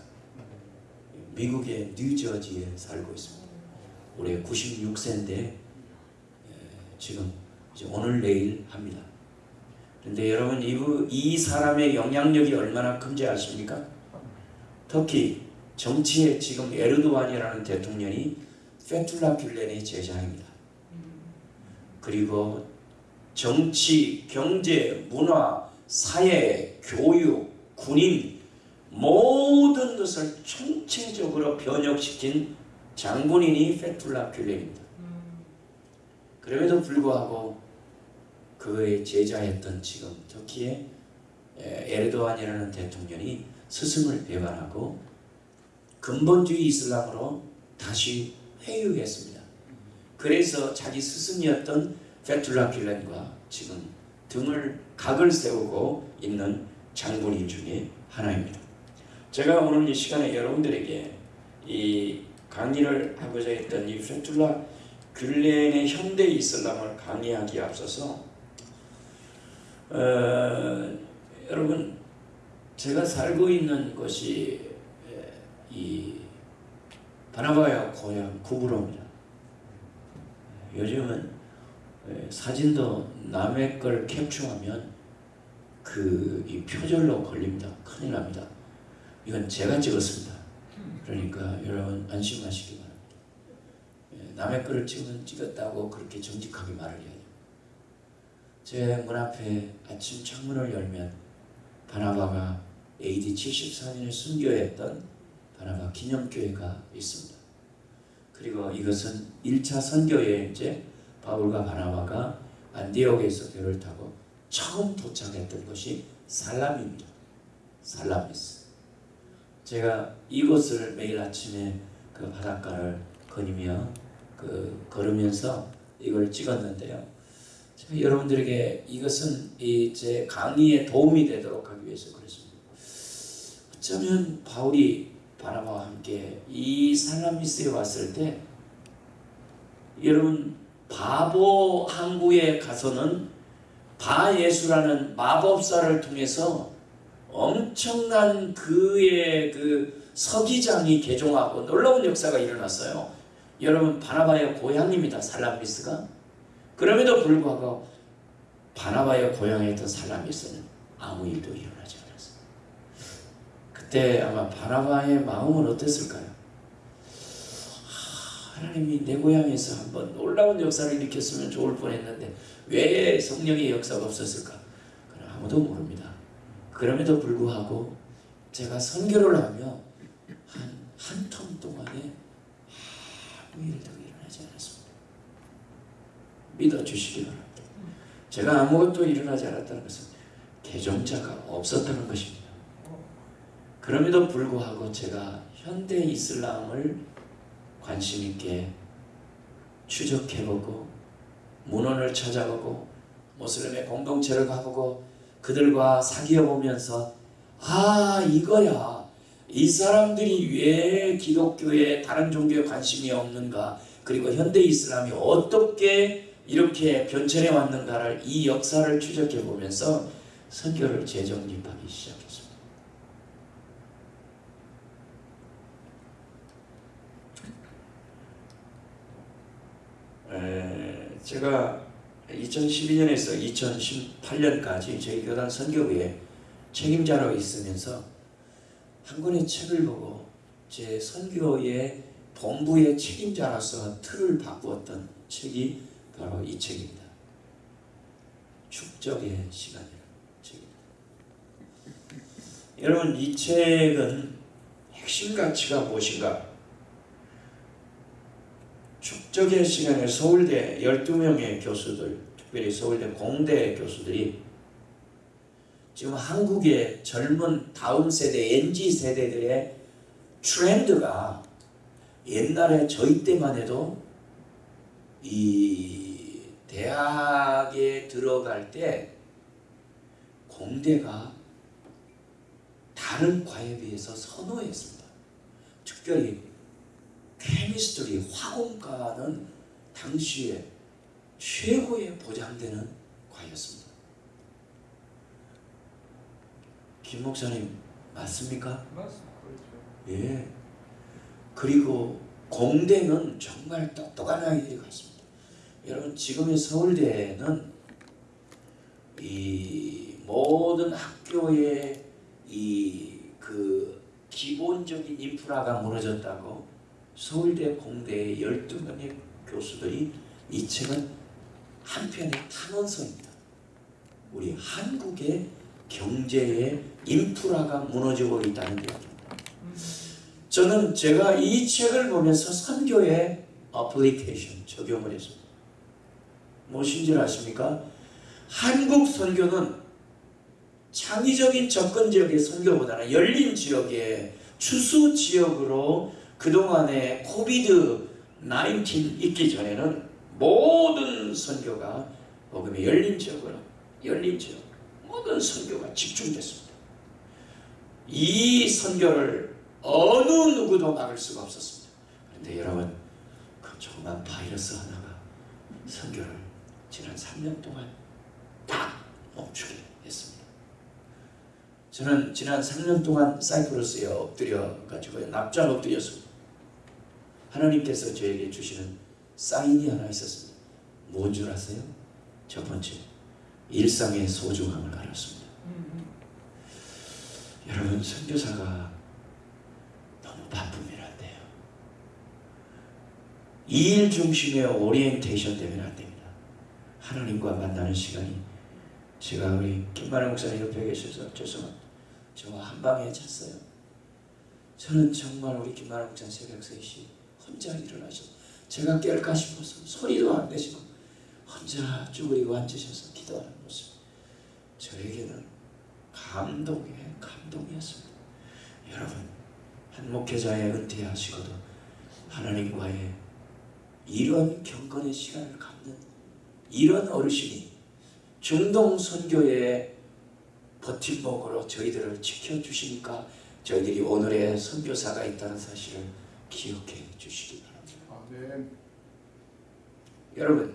미국의 뉴저지에 살고 있습니다. 올해 96세인데 지금 이제 오늘 내일 합니다. 그런데 여러분 이, 이 사람의 영향력이 얼마나 큰지 아십니까? 터키 정치에 지금 에르도안이라는 대통령이 페툴라 귤렌의 제자입니다. 그리고 정치, 경제, 문화, 사회, 교육, 군인 모든 것을 총체적으로 변혁시킨 장본인이 페툴라 귤렌입니다. 그럼에도 불구하고 그의 제자였던 지금 터키의 에르도안이라는 대통령이 스승을 배반하고 근본주의 이슬람으로 다시 회유했습니다. 그래서 자기 스승이었던 페툴라 귤렌과 지금 등을 각을 세우고 있는 장본인 중에 하나입니다. 제가 오늘 이 시간에 여러분들에게 이 강의를 하고자 했던 이 페툴라 귤렌의 현대 이슬람을 강의하기에 앞서서 어, 여러분 제가 살고 있는 곳이 에, 이 바나바야 고향 구부로입니다. 요즘은 예, 사진도 남의 걸 캡처하면 그 이 표절로 걸립니다. 큰일 납니다. 이건 제가 찍었습니다. 그러니까 여러분 안심하시기 바랍니다. 예, 남의 거를 찍으면 찍었다고 그렇게 정직하게 말을 해야 돼요. 제 문 앞에 아침 창문을 열면 바나바가 AD 74년에 순교했던 바나바 기념교회가 있습니다. 그리고 이것은 1차 선교여행제 바울과 바나바가 안디옥에서 배를 타고 처음 도착했던 곳이 살람입니다. 살라미스. 제가 이곳을 매일 아침에 그 바닷가를 거니며 그 걸으면서 이걸 찍었는데요. 제가 여러분들에게 이것은 이 제 강의에 도움이 되도록 하기 위해서 그랬습니다. 어쩌면 바울이 바나바와 함께 이 살라미스에 왔을 때 여러분 바보 항구에 가서는 바예수라는 마법사를 통해서 엄청난 그의 그 서기장이 개종하고 놀라운 역사가 일어났어요. 여러분 바나바의 고향입니다. 살라미스가. 그럼에도 불구하고 바나바의 고향이었던 살라미스는 아무 일도 일어나지 않았어요. 그때 아마 바나바의 마음은 어땠을까요? 아, 하나님이 내 고향에서 한번 놀라운 역사를 일으켰으면 좋을 뻔했는데 왜 성령의 역사가 없었을까? 아무도 모릅니다. 그럼에도 불구하고 제가 선교를 하며 한한텀 동안에 아무 일도 일어나지 않았습니다. 믿어주시기 바랍니다. 제가 아무것도 일어나지 않았다는 것은 개종자가 없었다는 것입니다. 그럼에도 불구하고 제가 현대 이슬람을 관심 있게 추적해보고 문헌을 찾아보고 모슬림의 공동체를 가보고 그들과 사귀어 보면서 아 이거야 이 사람들이 왜 기독교에 다른 종교에 관심이 없는가 그리고 현대 이슬람이 어떻게 이렇게 변천해 왔는가를 이 역사를 추적해 보면서 선교를 재정립하기 시작했습니다. 에, 제가 2012년에서 2018년까지 저희 교단 선교부에 책임자로 있으면서 한 권의 책을 보고 제 선교의 본부의 책임자로서 틀을 바꾸었던 책이 바로 이 책입니다. 축적의 시간이라는 책입니다. 여러분 이 책은 핵심 가치가 무엇인가? 축적의 시간에 서울대 12명의 교수들, 특별히 서울대 공대 교수들이 지금 한국의 젊은 다음 세대, NG 세대들의 트렌드가 옛날에 저희 때만 해도 이 대학에 들어갈 때 공대가 다른 과에 비해서 선호했습니다. 특별히 케미스트리 화공과는 당시에 최고의 보장되는 과였습니다. 김 목사님 맞습니까? 맞습니다. 그렇죠. 예. 그리고 공대는 정말 똑똑한 아이들이 갔습니다. 여러분 지금의 서울대는 이 모든 학교의 이 그 기본적인 인프라가 무너졌다고 서울대 공대의 12명의 교수들이 이 책은 한편의 탄원서입니다. 우리 한국의 경제의 인프라가 무너지고 있다는 이야기입니다. 저는 제가 이 책을 보면서 선교의 어플리케이션 적용을 했습니다. 무엇인 줄 아십니까? 한국 선교는 창의적인 접근 지역의 선교보다는 열린 지역의 추수 지역으로 그동안에 코비드 19 있기 전에는 모든 선교가 복음의 열린 지역으로 열린 지역 모든 선교가 집중됐습니다. 이 선교를 어느 누구도 막을 수가 없었습니다. 그런데 여러분 그 조그만 바이러스 하나가 선교를 지난 3년 동안 딱 멈추게 했습니다. 저는 지난 3년 동안 사이프러스에 엎드려 가지고 납작 엎드렸습니다. 하나님께서 저에게 주시는 사인이 하나 있었습니다. 뭔 줄 아세요? 첫 번째, 일상의 소중함을 알았습니다. 여러분 선교사가 너무 바쁘면 안 돼요. 일 중심의 오리엔테이션 되면 안 됩니다. 하나님과 만나는 시간이 제가 우리 김만호 목사님 옆에 계셔서 죄송합니다. 저와 한 방에 잤어요. 저는 정말 우리 김만호 목사 새벽 3시 혼자 일어나셔서 제가 깰까 싶어서 소리도 안 내시고 혼자 쭈그리고 앉으셔서 기도하는 모습 저에게는 감동의 감동이었습니다. 여러분 한 목회자의 은퇴하시고도 하나님과의 이런 경건의 시간을 갖는 이런 어르신이 중동 선교의 버팀목으로 저희들을 지켜주시니까 저희들이 오늘의 선교사가 있다는 사실을 기억해 주시기 바랍니다. 아멘. 여러분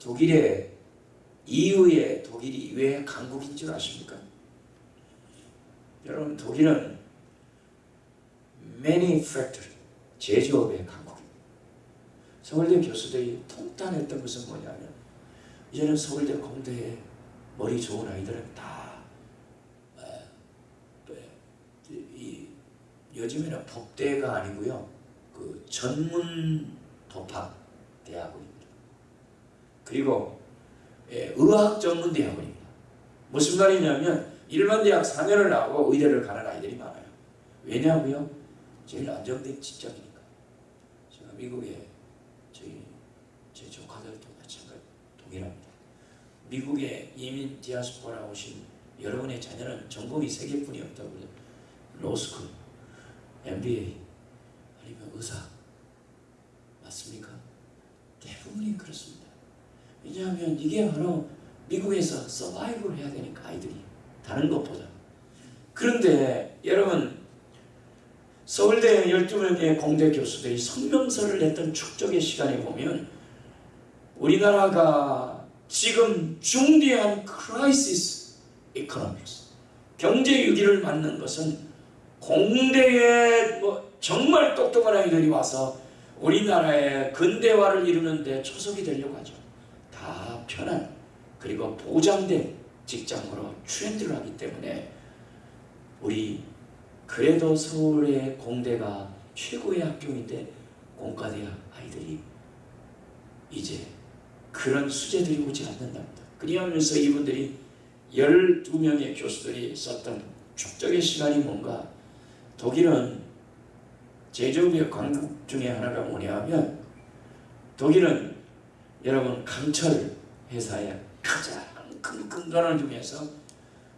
독일의 이후에 독일이 왜 강국인 줄 아십니까? 여러분 독일은 manufacturing 제조업의 강국입니다. 서울대 교수들이 통탄했던 것은 뭐냐면 이제는 서울대 공대에 머리 좋은 아이들은 다 이, 요즘에는 법대가 아니고요 그 전문 법학 대학원입니다. 그리고 예, 의학 전문 대학원입니다. 무슨 말이냐면 일반 대학 4년을 나오고 의대를 가는 아이들이 많아요. 왜냐고요? 제일 안정된 직장이니까. 제가 미국에 조카들도 마찬가지 동일합니다. 미국에 이민 디아스포라 오신 여러분의 자녀는 전공이 세 개뿐이 없다고 그래요. 로스쿨, MBA, 아니면 의사 맞습니까? 대부분이 그렇습니다. 왜냐하면 이게 바로 미국에서 서바이벌 해야 되니까 아이들이 다른 것보다. 그런데 여러분 서울대 12명의 공대 교수들이 성명서를 냈던 축적의 시간에 보면 우리나라가 지금 중대한 crisis economics 경제 위기를 맞는 것은 공대에 뭐 정말 똑똑한 아이들이 와서 우리나라의 근대화를 이루는데 초석이 되려고 하죠. 다 편한 그리고 보장된 직장으로 트렌드를 하기 때문에 우리 그래도 서울의 공대가 최고의 학교인데 공과대학 아이들이 이제 그런 수재들이 오지 않는답니다. 그리하면서 이분들이 12명의 교수들이 썼던 축적의 시간이 뭔가 독일은 제조업의 강국 중에 하나가 뭐냐면 독일은 여러분 강철 회사의 가장 큰 근간을 중에서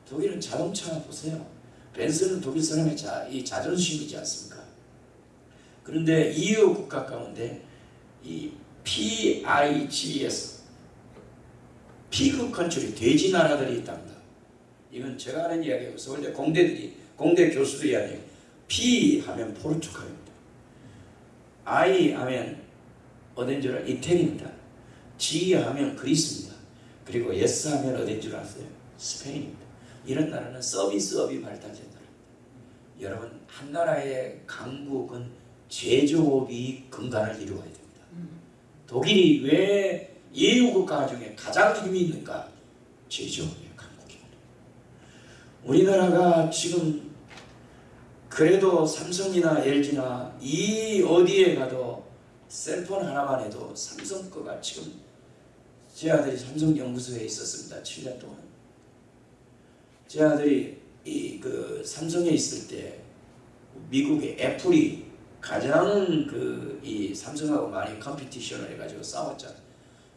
독일은 자동차 보세요. 벤츠는 독일 사람의 자, 이 자존심이지 않습니까? 그런데 EU 국가 가운데 이 PIGS PIG country 돼지 나라들이 있답니다. 이건 제가 하는 이야기고 서울대 공대들이 공대 교수들이 아니에요. P 하면 포르투갈입니다. I 하면 어딘 줄 알아요? 이태리입니다. G 하면 그리스입니다. 그리고 S 하면 어딘 줄 아세요? 스페인입니다. 이런 나라는 서비스업이 발달된 나라입니다. 여러분 한 나라의 강국은 제조업이 근간을 이루어야 됩니다. 독일이 왜 EU 국가 중에 가장 힘이 있는가? 제조업의 강국입니다. 우리나라가 지금 그래도 삼성이나 LG나 이 어디에 가도 셀폰 하나만 해도 삼성 거가 지금 제 아들이 삼성 연구소에 있었습니다. 7년 동안. 제 아들이 이 그 삼성에 있을 때 미국의 애플이 가장 그 이 삼성하고 많이 컴피티션을 해가지고 싸웠잖아요.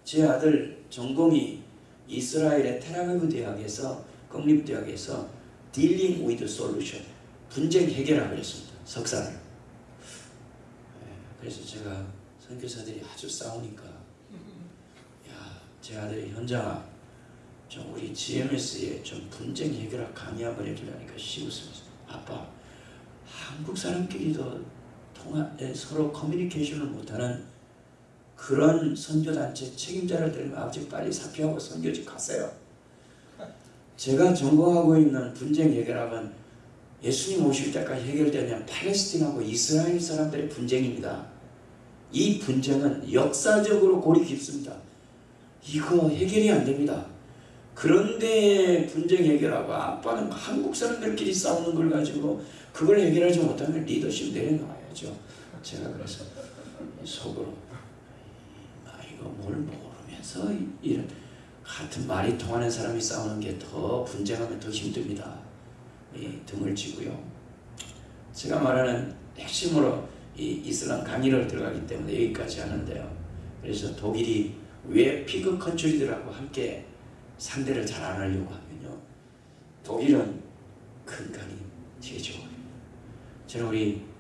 제 아들 전공이 이스라엘의 테라비브 대학에서 국립대학에서 Dealing with Solution 분쟁 해결학을 했습니다. 석사를. 예, 그래서 제가 선교사들이 아주 싸우니까 야, 제 아들이 현장아 좀 우리 GMS에 좀 분쟁 해결학 강의 한번 해주려니까 씌웃으면서 아빠 한국 사람끼리도 에, 서로 커뮤니케이션을 못하는 그런 선교단체 책임자를 들면 아버지 빨리 사표하고 선교지 가세요. 제가 전공하고 있는 분쟁 해결학은 예수님 오실 때까지 해결되면 팔레스틴하고 이스라엘 사람들의 분쟁입니다. 이 분쟁은 역사적으로 골이 깊습니다. 이거 해결이 안 됩니다. 그런데 분쟁 해결하고 아빠는 한국 사람들끼리 싸우는 걸 가지고 그걸 해결하지 못하면 리더십 내려놔야죠. 제가 그래서 속으로 아 이거 뭘 모르면서 이런 같은 말이 통하는 사람이 싸우는 게 더 분쟁하면 더 힘듭니다. 이 등을 쥐고요. 제가 말하는 핵심으로 이 이슬람 강의를 들어가기 때문에 여기까지 하는데요. 그래서 독일이 왜 PIG country들하고 함께 상대를 잘 안 하려고 하면요. 독일은 근간이 제조예요. 저는 우리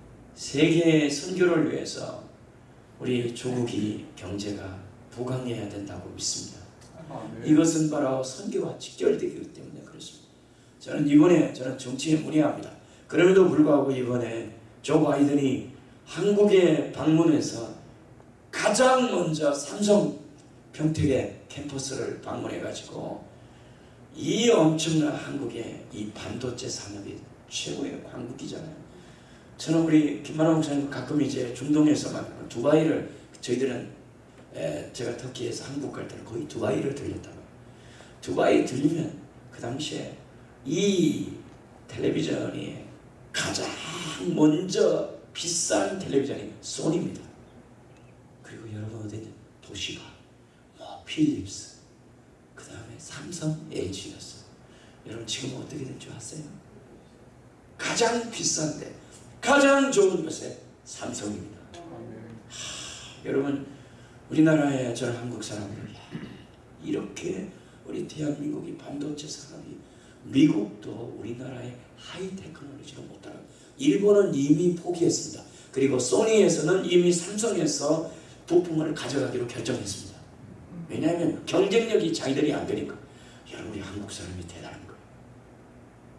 세계 선교를 위해서 우리 조국이 경제가 부강해야 된다고 믿습니다. 아멘. 이것은 바로 선교와 직결되기 때문에 그렇습니다. 저는 이번에 저는 정치에 문의합니다. 그럼에도 불구하고 이번에 조 바이든이 한국에 방문해서 가장 먼저 삼성 평택의 캠퍼스를 방문해 가지고 이 엄청난 한국의 이 반도체 산업이 최고의 한국이잖아요. 저는 우리 김만호 목사님 가끔 이제 중동에서만 두바이를 저희들은 에, 제가 터키에서 한국 갈 때는 거의 두바이를 들렸다고. 두바이 들리면 그 당시에 이 텔레비전이 가장 먼저 비싼 텔레비전이 소니입니다. 그리고 여러분 어디? 도시바, 뭐 필립스, 그 다음에 삼성, LG였어. 여러분 지금 어떻게 된 줄 아세요? 가장 비싼데 가장 좋은 것에 삼성입니다. 아멘. 여러분 우리나라의 저는 한국 사람들 이렇게 우리 대한민국이 반도체 산업이 미국도 우리나라의 high technology를 못 따라 일본은 이미 포기했습니다. 그리고 소니에서는 이미 삼성에서 부품을 가져가기로 결정했습니다. 왜냐하면 경쟁력이 자기들이 안 되니까 여러분 우리 한국 사람이 대단한 거예요.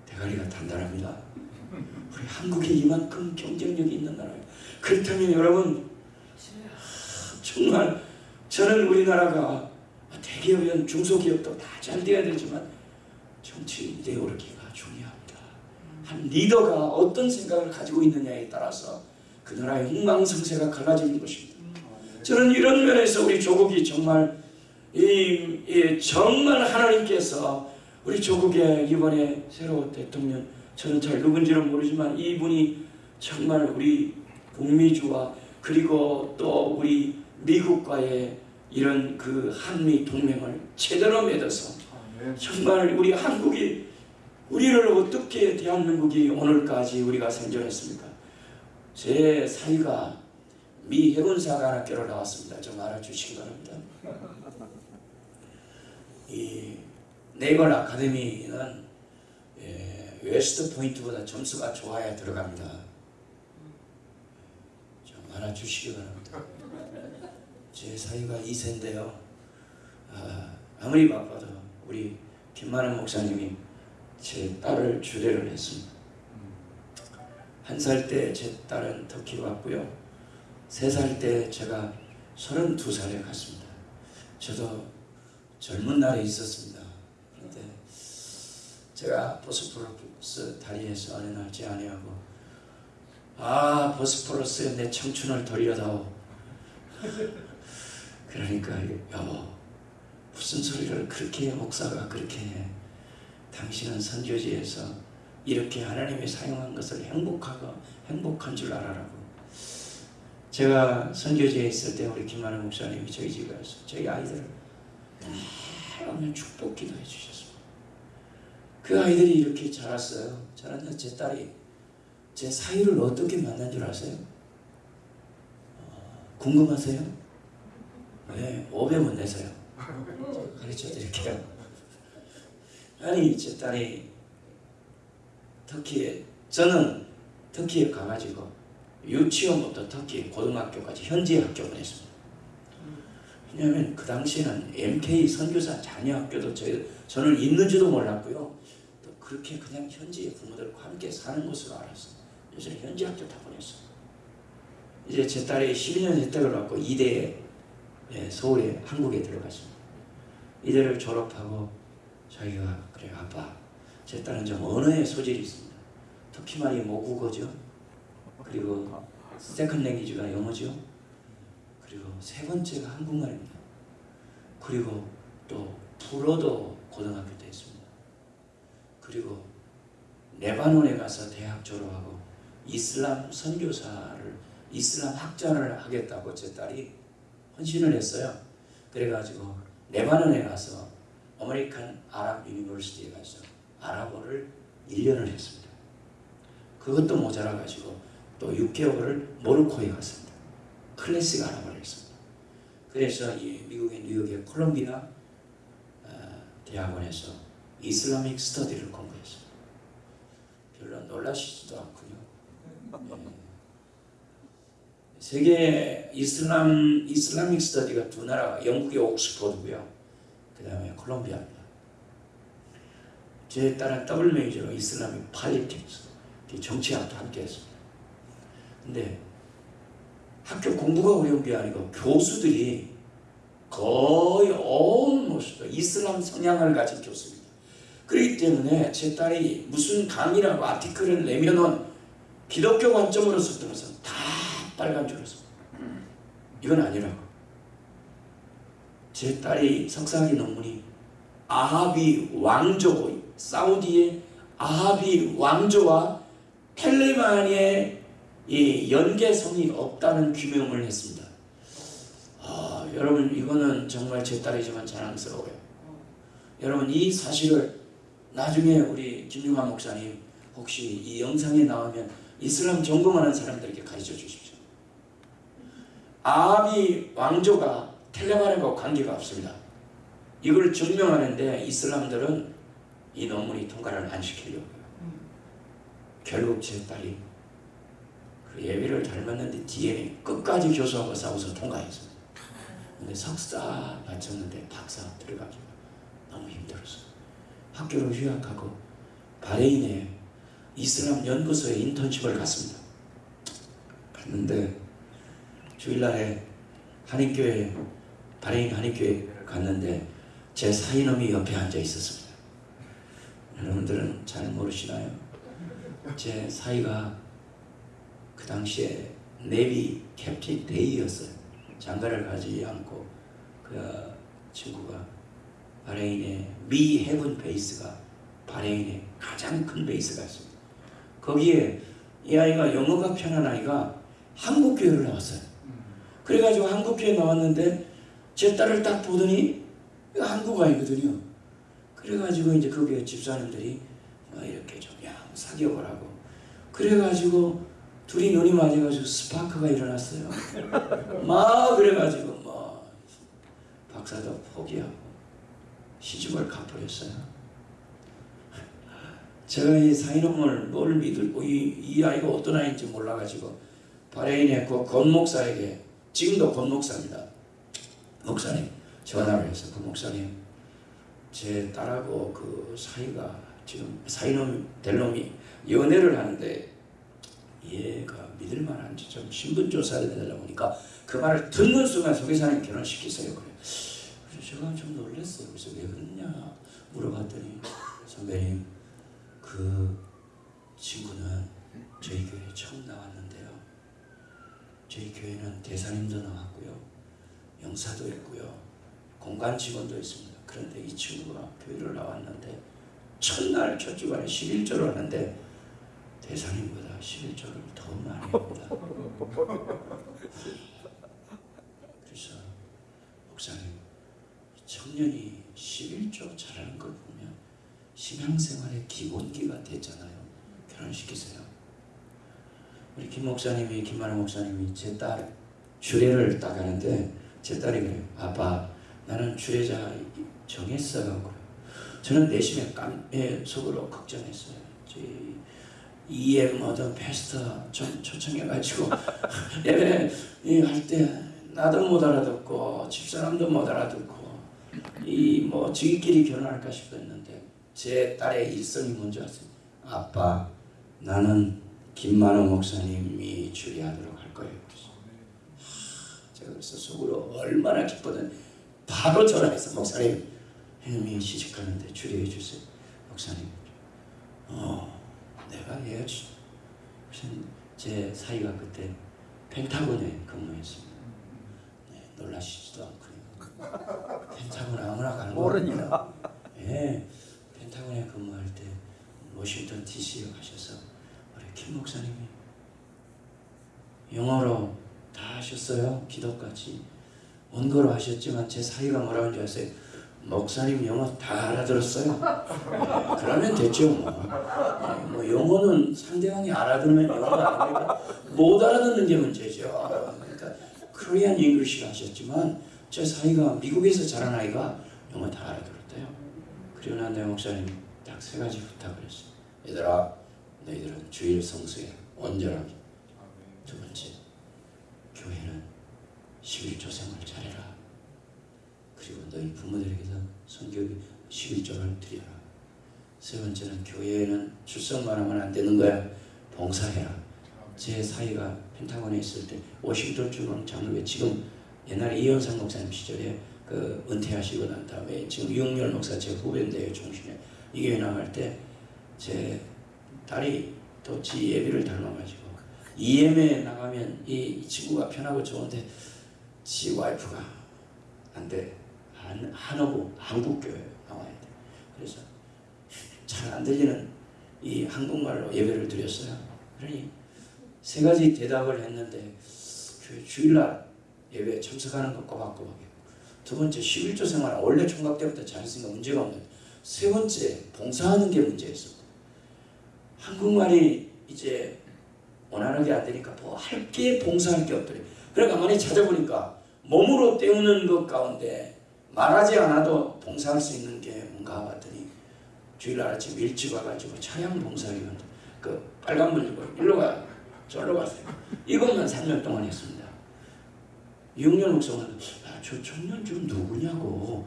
대가리가 단단합니다. 우리 한국이 이만큼 경쟁력이 있는 나라예요. 그렇다면 여러분 정말 저는 우리나라가 대기업이든 중소기업도 다 잘 돼야 되지만 정치 이데올로기가 중요합니다. 한 리더가 어떤 생각을 가지고 있느냐에 따라서 그 나라의 흥망성쇠가 갈라지는 것입니다. 저는 이런 면에서 우리 조국이 정말 이, 이 정말 하나님께서 우리 조국의 이번에 새로 대통령 저는 잘 누군지는 모르지만 이분이 정말 우리 북미주와 그리고 또 우리 미국과의 이런 그 한미 동맹을 제대로 맺어서 아멘. 정말 우리 한국이 우리를 어떻게 대한민국이 오늘까지 우리가 생존했습니까? 제 사위가 미 해군사관학교를 나왔습니다. 좀 알아주시기 바랍니다. 이 Naval Academy는 예, 웨스트 포인트보다 점수가 좋아야 들어갑니다. 좀 알아주시기 바랍니다. 제 사위가 2세인데요. 아, 아무리 바빠도 우리 김만원 목사님이 제 딸을 주례를 했습니다. 한 살 때 제 딸은 터키로 왔고요. 세 살 때 제가 32살에 갔습니다. 저도 젊은 날에 있었습니다. 그런데 제가 보스포러스 다리에서 제 아내하고 아 보스포러스에 내 청춘을 돌려다오. 그러니까 여보 무슨 소리를 그렇게 해, 목사가 그렇게 해? 당신은 선교지에서 이렇게 하나님이 사용한 것을 행복하고 행복한 줄 알아라고. 제가 선교지에 있을 때 우리 김만호 목사님이 저희 집에 와서 저희 아이들을 매일 축복 기도해 주셨습니다 그 아이들이 이렇게 자랐어요 자랐는데 제 딸이 제 사위를 어떻게 만난 줄 아세요? 어, 궁금하세요? 네 500원 내세요 가르쳐 드릴게요. 아니 제 딸이 터키에 저는 터키에 가가지고 유치원부터 터키 고등학교까지 현지 학교 보냈습니다. 왜냐하면 그 당시에는 MK 선교사 자녀 학교도 저희 저는 있는지도 몰랐고요. 또 그렇게 그냥 현지 부모들과 함께 사는 것으로 알았어요. 그래서 현지 학교 다 보냈어요. 이제 제 딸이 12년 혜택을 받고 이대에 예, 서울에 한국에 들어갔습니다. 이대를 졸업하고 자기가 그래 아빠 제 딸은 좀 언어에 소질이 있습니다. 터키 말이 모국어죠. 그리고 second language가 영어죠. 그리고 세 번째가 한국말입니다. 그리고 또 불어도 고등학교. 그리고 레바논에 가서 대학 졸업하고 이슬람 선교사를 이슬람 학자를 하겠다고 제 딸이 헌신을 했어요. 그래가지고 레바논에 가서 American Arab University에 가서 아랍어를 1년을 했습니다. 그것도 모자라 가지고 또 6개월을 모로코에 갔습니다. 클래식 아랍어를 했습니다. 그래서 이 미국의 뉴욕의 콜롬비아 어, 대학원에서 이슬라믹 스터디를 공부했습니다. 별로 놀라시지도 않군요. 예. 세계 이슬람 이슬라믹 스터디가 두 나라가 영국의 옥스퍼드고요. 그 다음에 콜롬비아입니다. 제 딸은 더블 메이저로 이슬라믹 팔리틱스 정치학도 함께 했습니다. 근데 학교 공부가 어려운 게 아니고 교수들이 거의 온 모습도 이슬람 성향을 가진 교수입니다. 그렇기 때문에 제 딸이 무슨 강의라고 아티클을 내면은 기독교 관점으로서 들어서 다 빨간 줄을 씁니다. 이건 아니라고. 제 딸이 석사학위 논문이 아하비 왕조고 사우디의 아하비 왕조와 텔레만의 이 연계성이 없다는 규명을 했습니다. 아, 여러분 이거는 정말 제 딸이지만 자랑스러워요. 여러분 이 사실을 나중에 우리 김용환 목사님 혹시 이 영상에 나오면 이슬람 전공하는 사람들에게 가르쳐 주십시오. 아비 왕조가 텔레만과 관계가 없습니다. 이걸 증명하는데 이슬람들은 이 논문이 통과를 안 시키려고요. 결국 제 딸이 그 예비를 닮았는데 뒤에 끝까지 교수하고 싸워서 통과했습니다. 근데 석사 마쳤는데 박사 힘들었어요. 학교를 휴학하고 바레인에 이슬람 연구소에 인턴십을 갔습니다. 갔는데 주일날에 한인교회 바레인 한인교회를 갔는데 제 사위 놈이 옆에 앉아 있었습니다. 여러분들은 잘 모르시나요? 제 사위가 그 당시에 Navy Captain 대위였어요. 장가를 가지 않고 그 친구가 바레인의 미 해군 base가 바레인의 가장 큰 base가 있습니다. 거기에 이 아이가 영어가 편한 아이가 한국 교회를 나왔어요. 그래가지고 한국 교회 나왔는데 제 딸을 딱 보더니 한국 아이거든요. 그래가지고 이제 거기에 집사님들이 뭐 이렇게 좀 야, 사귀어보라고. 그래가지고 둘이 눈이 맞아가지고 스파크가 일어났어요. 막 그래가지고 뭐 박사도 포기하고 시집을 가버렸어요. 제가 이 사이놈을 뭘 믿을 이, 이 아이가 어떤 아이인지 몰라가지고 바레인의 그 권목사에게 지금도 권목사입니다. 목사님 전화를 해서 그 목사님 제 딸하고 그 사이가 지금 사이놈 될 놈이 연애를 하는데 얘가 믿을 만한지 좀 신분 조사를 해달라고 하니까 그 말을 듣는 순간 소개사님 결혼시키세요 그래. 제가 좀 놀랐어요. 그래서 왜 그러냐 물어봤더니 선배님 그 친구는 저희 교회 처음 나왔는데요. 저희 교회는 대사님도 나왔고요. 영사도 있고요. 공간 직원도 있습니다. 그런데 이 친구가 교회를 나왔는데 첫날 첫 주간에 11조를 하는데 대사님보다 11조를 더 많이 합니다. 그래서 목사님 이 청년이 11조 잘하는 걸 보면 신앙생활의 기본기가 됐잖아요. 결혼시키세요. 우리 김 목사님이 김만호 목사님이 제 딸 주례를 딱 하는데 제 딸이 그래요. 아빠 나는 주례자 정했어요. 그래요. 저는 내심에 깜에 속으로 걱정했어요. 제 EM 어떤 패스터 좀 초청해가지고 예배 할때 나도 못 알아듣고 집사람도 못 알아듣고 이 뭐 지기끼리 결혼할까 싶었는데 제 딸의 일성이 아세요? 아빠 나는 김만호 목사님이 주례하도록 할 거예요. 제가 그래서 속으로 얼마나 기뻤든 바로 전화해서 목사님 형님이 시집가는데 주례해 주세요. 목사님 어 내가. 그래서 제 사이가 그때 펜타곤에 근무했습니다. 놀라시지도 않고요. 펜타곤 아무나 가는 거 모르니까. 예, 펜타곤에 근무할 때 워싱턴 DC에 가셔서 우리 김 목사님이 영어로 다 하셨어요. 기도까지 원고로 하셨지만 제 사위가 뭐라고 하는지 아세요? 목사님 영어 다 알아들었어요. 예, 그러면 됐죠 뭐. 예, 뭐 영어는 상대방이 알아들으면 영어가 아니니까 못 알아듣는 게 문제죠. 그러니까 Korean English를 하셨지만 제 사위가 미국에서 자란 아이가 영어 다 알아들었대요. 그리고 난 내 목사님 딱 세 가지 부탁을 했어요. 얘들아, 너희들은 주일 성수에 온전하게. 두 번째, 교회는 11조 생활 잘해라. 그리고 너희 부모들에게도 성교비 11조를 드려라. 세 번째는 교회에는 출석만 하면 안 되는 거야. 봉사해라. 제 사이가 펜타곤에 있을 때 워싱턴 주는 장로회 지금 옛날에 이현상 목사님 시절에 그 은퇴하시고 난 다음에 지금 유영렬 목사 제 후배인데요 종신에. 이 교회 나갈 때 제 딸이 또 지 예비를 닮아가지고 EM에 나가면 이 친구가 편하고 좋은데 지 와이프가 안돼. 한 한어부 한국 교회 나와야 돼. 그래서 잘 안 들리는 이 한국말로 예배를 드렸어요. 그러니 세 가지 대답을 했는데 그 주일날 예배에 참석하는 거 꼬박꼬박이고 두 번째 11조 생활 원래 총각 때부터 잘했으니까 문제가 없는데 세 번째 봉사하는 게 문제였습니다. 한국말이 이제 원활하게 안 되니까 뭐 할 게 봉사할 게 없더래. 그러니까 가만히 찾아보니까 몸으로 때우는 것 가운데 말하지 않아도 봉사할 수 있는 게 뭔가 봤더니 주일날 아침 일찍 와가지고 차량 봉사하기만 그 빨간불 들고 일로 가 저로 가세요. 이것만 3년 동안 했습니다. 6년 목사는 아, 저 청년 좀 누구냐고.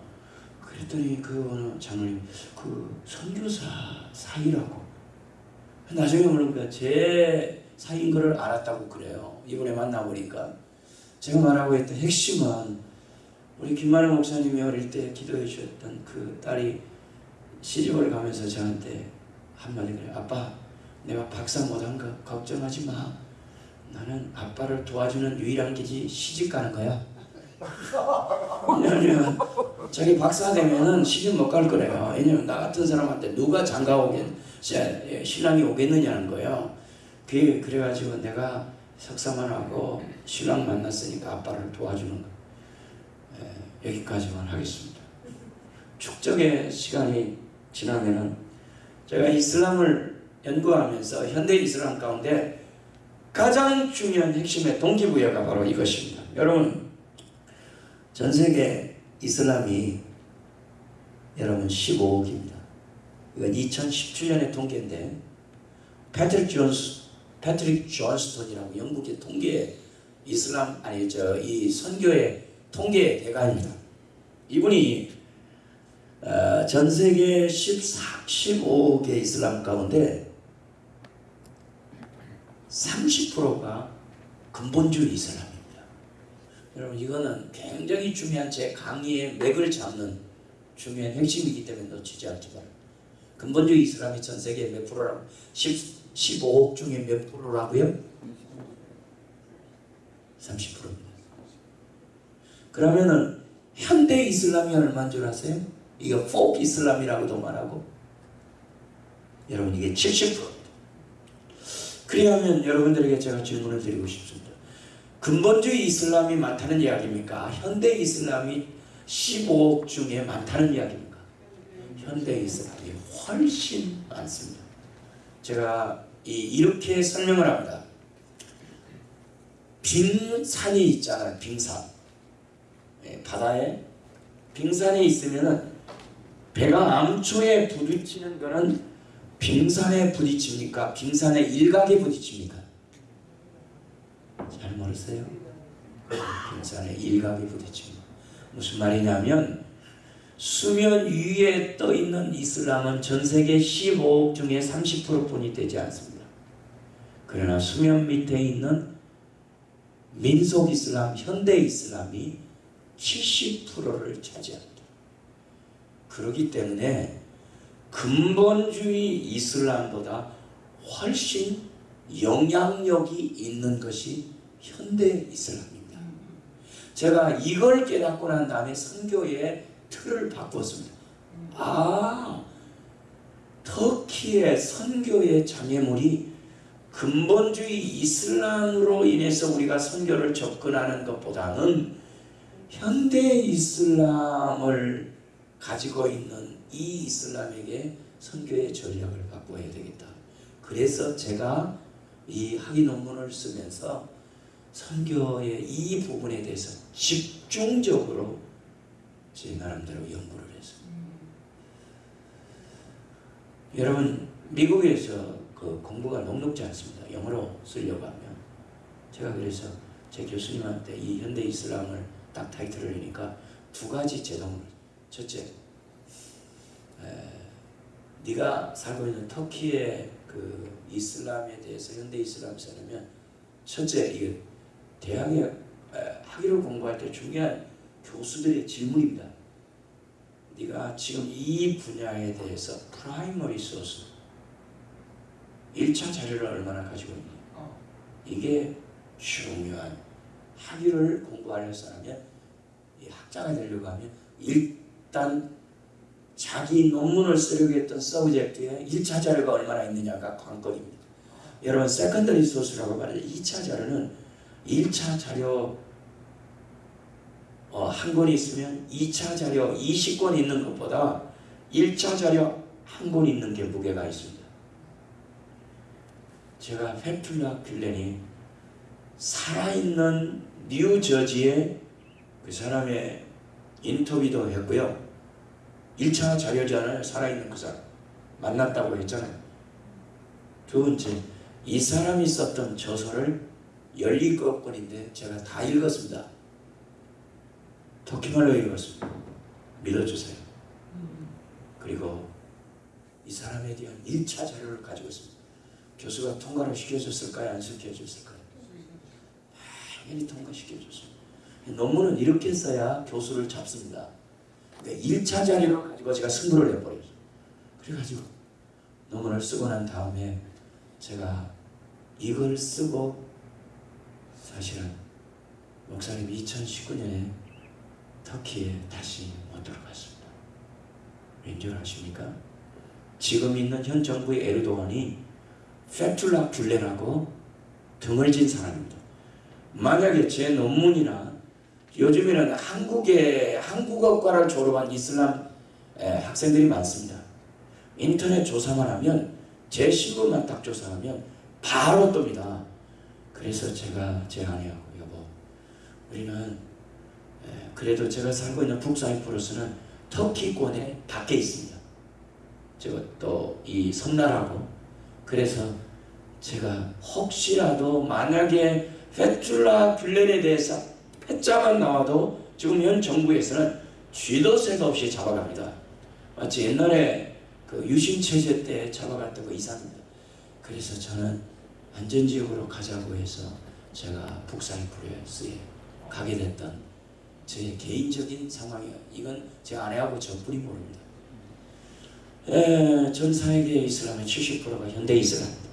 그랬더니 그 장로님 그 선교사 사이라고. 나중에 모르니까 제 사이인 거를 알았다고 그래요. 이번에 만나보니까. 제가 말하고 했던 핵심은 우리 김만혜 목사님이 어릴 때 기도해 주셨던 그 딸이 시집을 가면서 저한테 한마디 그래요 아빠 내가 박사 못한 거 걱정하지 마 나는 아빠를 도와주는 유일한 길이 시집 가는 거야. 왜냐면 자기 박사 되면은 시집 못 갈 거래요. 왜냐면 나 같은 사람한테 누가 장가 오겠, 시- 신랑이 오겠느냐는 거예요. 그 그래가지고 내가 석사만 하고 신랑 만났으니까 아빠를 도와주는 거. 예, 여기까지만 하겠습니다. 축적의 시간이 지나면은 제가 이슬람을 연구하면서 현대 이슬람 가운데 가장 중요한 핵심의 동기부여가 바로 이것입니다. 여러분, 전 세계 이슬람이 여러분 15억입니다. 이건 2017년의 통계인데 패트릭 존스, 패트릭 존스톤이라고 영국의 통계 이슬람 아니 저 이 선교의 통계 대가입니다. 이분이 어, 전 세계 14, 15억의 이슬람 가운데 30%가 근본주의 이슬람입니다. 여러분 이거는 굉장히 중요한 제 강의의 맥을 잡는 중요한 핵심이기 때문에 놓치지 바랍니다. 근본주의 이슬람이 전 세계 몇 프로라고? 10, 15억 중에 몇 프로라고요? 30%입니다. 그러면은 현대 이슬람이 얼마인 줄 아세요? 이거 포크 이슬람이라고도 말하고 여러분 이게 70%입니다. 그리하면 여러분들에게 제가 질문을 드리고 싶습니다. 근본주의 이슬람이 많다는 이야기입니까? 현대 이슬람이 15억 중에 많다는 이야기입니까? 현대 이슬람이 훨씬 많습니다. 제가 이, 이렇게 설명을 합니다. 빙산이 있잖아요. 빙산. 예, 바다에 빙산이 있으면은 배가 암초에 부딪히는 거는 빙산에 부딪힙니까? 빙산의 일각에 부딪힙니까? 잘 모르세요? 빙산의 일각에 부딪힙니다. 무슨 말이냐면 수면 위에 떠 있는 이슬람은 전 세계 15억 중에 30%뿐이 되지 않습니다. 그러나 수면 밑에 있는 민속 이슬람, 현대 이슬람이 70%를 차지합니다. 그렇기 때문에 근본주의 이슬람보다 훨씬 영향력이 있는 것이 현대 이슬람입니다. 제가 이걸 깨닫고 난 다음에 선교의 틀을 바꿨습니다. 아, 터키의 선교의 장애물이 근본주의 이슬람으로 인해서 우리가 선교를 접근하는 것보다는 현대 이슬람을 가지고 있는 이 이슬람에게 선교의 전략을 바꿔야 되겠다. 그래서 제가 이 학위 논문을 쓰면서 선교의 이 부분에 대해서 집중적으로 제 나름대로 연구를 했어요. 여러분 미국에서 그 공부가 녹록지 않습니다. 영어로 쓰려고 하면 제가 그래서 제 교수님한테 이 현대 이슬람을 딱 타이틀을 내니까 두 가지 제동을 첫째 에, 네가 살고 있는 터키의 그 이슬람에 대해서 현대 이슬람 써내면 첫째 이게 대학에 에, 학위를 공부할 때 중요한 교수들의 질문입니다. 네가 지금 이 분야에 대해서 primary source 1차 자료를 얼마나 가지고 있니? 어. 이게 중요한 학위를 공부하려서 하면 이 학자가 되려고 하면 일단 자기 논문을 쓰려고 했던 subject에 1차 자료가 얼마나 있느냐가 관건입니다. 여러분 secondary source라고 말해요. 2차 자료는 1차 자료 어, 한 권이 있으면 2차 자료 20권 있는 것보다 1차 자료 한 권 있는 게 무게가 있습니다. 제가 페툴라 귤렌이 살아있는 뉴저지의 그 사람의 인터뷰도 했고요. 1차 자료잖아요. 살아있는 그 사람. 만났다고 했잖아요. 두 번째, 이 사람이 썼던 저서를 17권인데 제가 다 읽었습니다. 터키말로 읽었습니다. 믿어주세요. 그리고 이 사람에 대한 1차 자료를 가지고 있습니다. 교수가 통과를 시켜줬을까요? 안 시켜줬을까요? 당연히 통과시켜줬습니다. 논문은 이렇게 써야 교수를 잡습니다. 근데 1차 자료를 가지고 제가 승부를 해버렸어요. 그래가지고 논문을 쓰고 난 다음에 제가 이걸 쓰고 사실은 목사님 2019년에 터키에 다시 못 들어갔습니다. 왠줄 아십니까? 지금 있는 현 정부의 에르도안이 페툴라 귤레라고 등을 진 사람입니다. 만약에 제 논문이나 요즘에는 한국의 한국어과를 졸업한 이슬람 에, 학생들이 많습니다. 인터넷 조사만 하면 제 신분만 딱 조사하면 바로 뜹니다. 그래서 제가 제 아내하고 여보 우리는 에, 그래도 제가 살고 있는 북사이프러스는 터키권에 밖에 있습니다. 제가 또 이 섬나라고 그래서 제가 혹시라도 만약에 페툴라 귤렌에 대해서 패자만 나와도 지금 현 정부에서는 쥐도 새도 없이 잡아갑니다. 마치 옛날에 그 유신 체제 때 잡아갔던 거 이상입니다. 그래서 저는 안전지역으로 가자고 해서 제가 북사이프러스에 가게 됐던 제 개인적인 상황이에요. 이건 제 아내하고 저뿐이 모릅니다. 에, 전 세계 이슬람의 70%가 현대 이슬람입니다.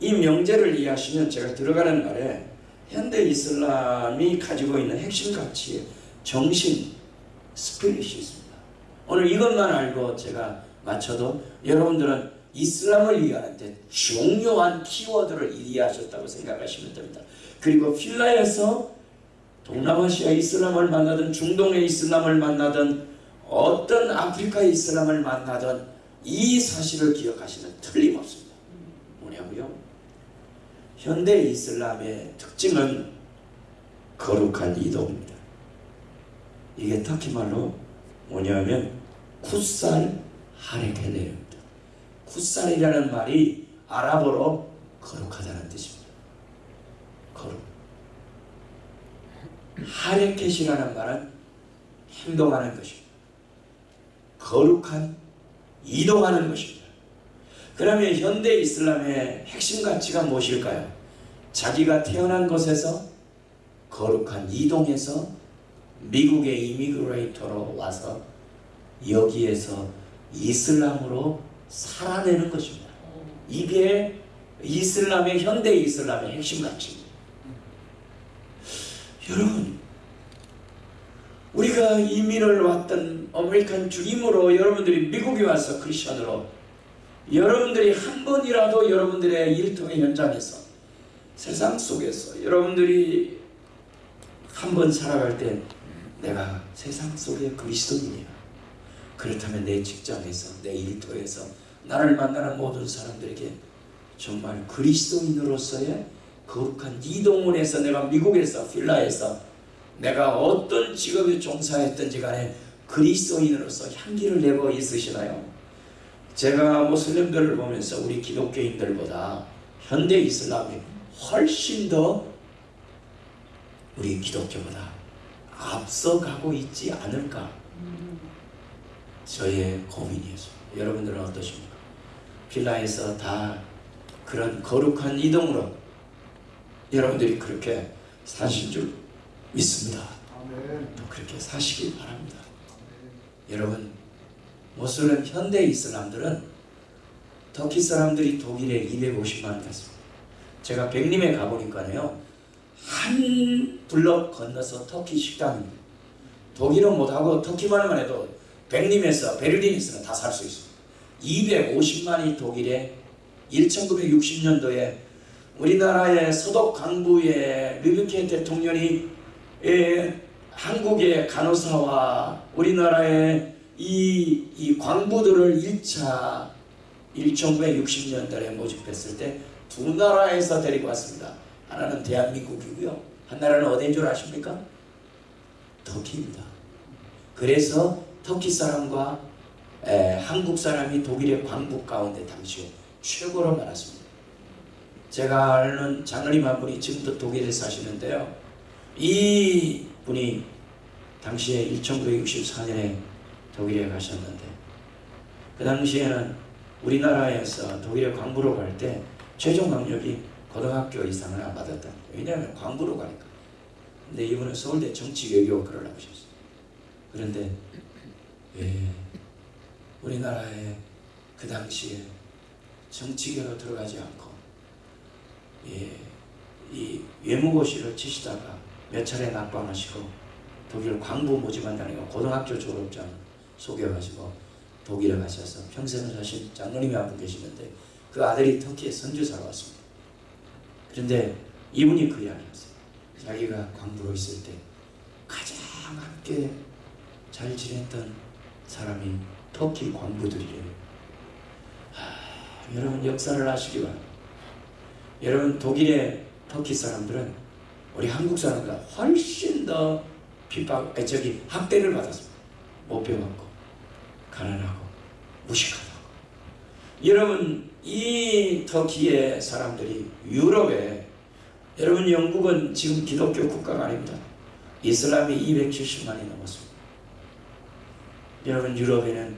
이 명제를 이해하시면 제가 들어가는 말에 현대 이슬람이 가지고 있는 핵심 가치, 정신, 스피릿이 있습니다. 오늘 이것만 알고 제가 맞춰도 여러분들은 이슬람을 이해하는데 중요한 키워드를 이해하셨다고 생각하시면 됩니다. 그리고 필라에서 동남아시아 이슬람을 만나든 중동의 이슬람을 만나든 어떤 아프리카 이슬람을 만나든 이 사실을 기억하시면 틀림없습니다. 뭐냐고요? 현대 이슬람의 특징은 거룩한 이동입니다. 이게 터키 말로 뭐냐면 쿠살 하레켈레입니다. 쿠살이라는 말이 아랍어로 거룩하다는 뜻입니다. 거룩. 하레켓이라는 말은 행동하는 것입니다. 거룩한 이동하는 것입니다. 그러면 현대 이슬람의 핵심 가치가 무엇일까요? 자기가 태어난 곳에서 거룩한 이동에서 미국의 이미그레이터로 와서 여기에서 이슬람으로 살아내는 것입니다. 이게 이슬람의 현대 이슬람의 핵심 가치입니다. 여러분 우리가 이민을 왔던 American dream으로 여러분들이 미국에 와서 크리스천으로 여러분들이 한 번이라도 여러분들의 일터의 현장에서 세상 속에서 여러분들이 한 번 살아갈 때 내가 세상 속의 그리스도인이야. 그렇다면 내 직장에서 내 일터에서 나를 만나는 모든 사람들에게 정말 그리스도인으로서의 거룩한 이동을 해서 내가 미국에서 필라에서 내가 어떤 직업에 종사했든지 간에 그리스도인으로서 향기를 내고 있으시나요? 제가 모슬림들을 보면서 우리 기독교인들보다 현대 이슬람이 훨씬 더 우리 기독교보다 앞서가고 있지 않을까 저의 고민이에요. 여러분들은 어떠십니까? 필라에서 다 그런 거룩한 이동으로 여러분들이 그렇게 사실 줄 믿습니다. 또 그렇게 사시기 바랍니다. 여러분 모슬렘 현대 이슬람들은 터키 사람들이 독일에 250만 갔습니다. 제가 백림에 가보니까요 한 블럭 건너서 터키 식당입니다. 독일은 못하고 터키만만 해도 백림에서 베를린에서는 다 살 수 있습니다. 250만이 독일에 1960년도에 우리나라의 서독 강부의 르비케 대통령이 예, 한국의 간호사와 우리나라의 이, 이 광부들을 1차 1960년달에 모집했을 때 두 나라에서 데리고 왔습니다. 하나는 대한민국이고요. 한 나라는 어디인 줄 아십니까? 터키입니다. 그래서 터키 사람과 에, 한국 사람이 독일의 광부 가운데 당시에 최고로 많았습니다. 제가 아는 장로님 한 분이 지금도 독일에 사시는데요. 이 분이 당시에 1964년에 독일에 가셨는데 그 당시에는 우리나라에서 독일에 광부로 갈 때 최종 학력이 고등학교 이상을 안 받았다. 왜냐하면 광부로 가니까. 근데 이분은 서울대 정치외교학과를 나오셨어요. 그런데 왜 우리나라에 그 당시에 정치계로 들어가지 않고 예, 이 외무고시를 치시다가 몇 차례 낙방하시고 독일 광부 모집한다니까 고등학교 졸업장 속여가지고 독일에 가셔서 평생을 사신 장로님이 한 분 계시는데 그 아들이 터키에 선교사로 왔습니다. 그런데 이분이 그 이야기를 했어요. 자기가 광부로 있을 때 가장 함께 잘 지냈던 사람이 터키 광부들이래요. 하, 여러분 역사를 아시기 바랍니다. 여러분 독일의 터키 사람들은 우리 한국 사람보다 훨씬 더 핍박, 아니, 저기 학대를 받았습니다. 못 배웠고 가난하고 무식하다고. 여러분 이 터키의 사람들이 유럽에 여러분 영국은 지금 기독교 국가가 아닙니다. 이슬람이 270만이 넘었습니다. 여러분 유럽에는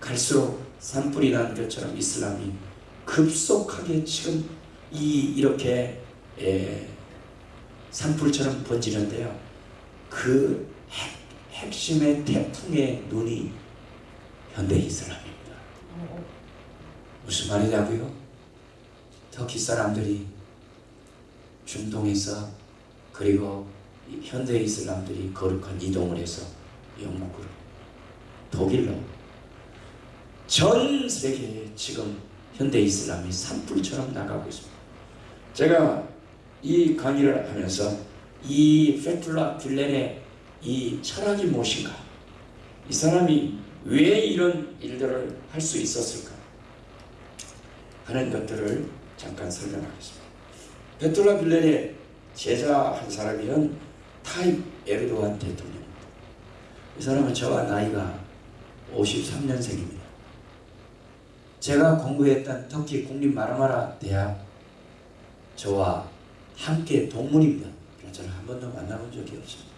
갈수록 산불이 난 것처럼 이슬람이 급속하게 지금 이 이렇게 에, 산불처럼 번지는데요. 그 핵, 핵심의 태풍의 눈이 현대 이슬람입니다. 무슨 말이냐고요? 터키 사람들이 중동에서 그리고 이 현대 이슬람들이 거룩한 이동을 해서 영국으로 독일로 전 세계에 지금 현대 이슬람이 산불처럼 나가고 있습니다. 제가 이 강의를 하면서 이 페툴라 귤렌의 이 철학이 무엇인가? 이 사람이 왜 이런 일들을 할 수 있었을까? 하는 것들을 잠깐 설명하겠습니다. 페툴라 귤렌의 제자 한 사람이는 타입 에르도안 대통령입니다. 이 사람은 저와 나이가 53년생입니다. 제가 공부했던 터키 국립 마르마라 대학 저와 함께 동문입니다. 저는 한 번도 만나본 적이 없습니다.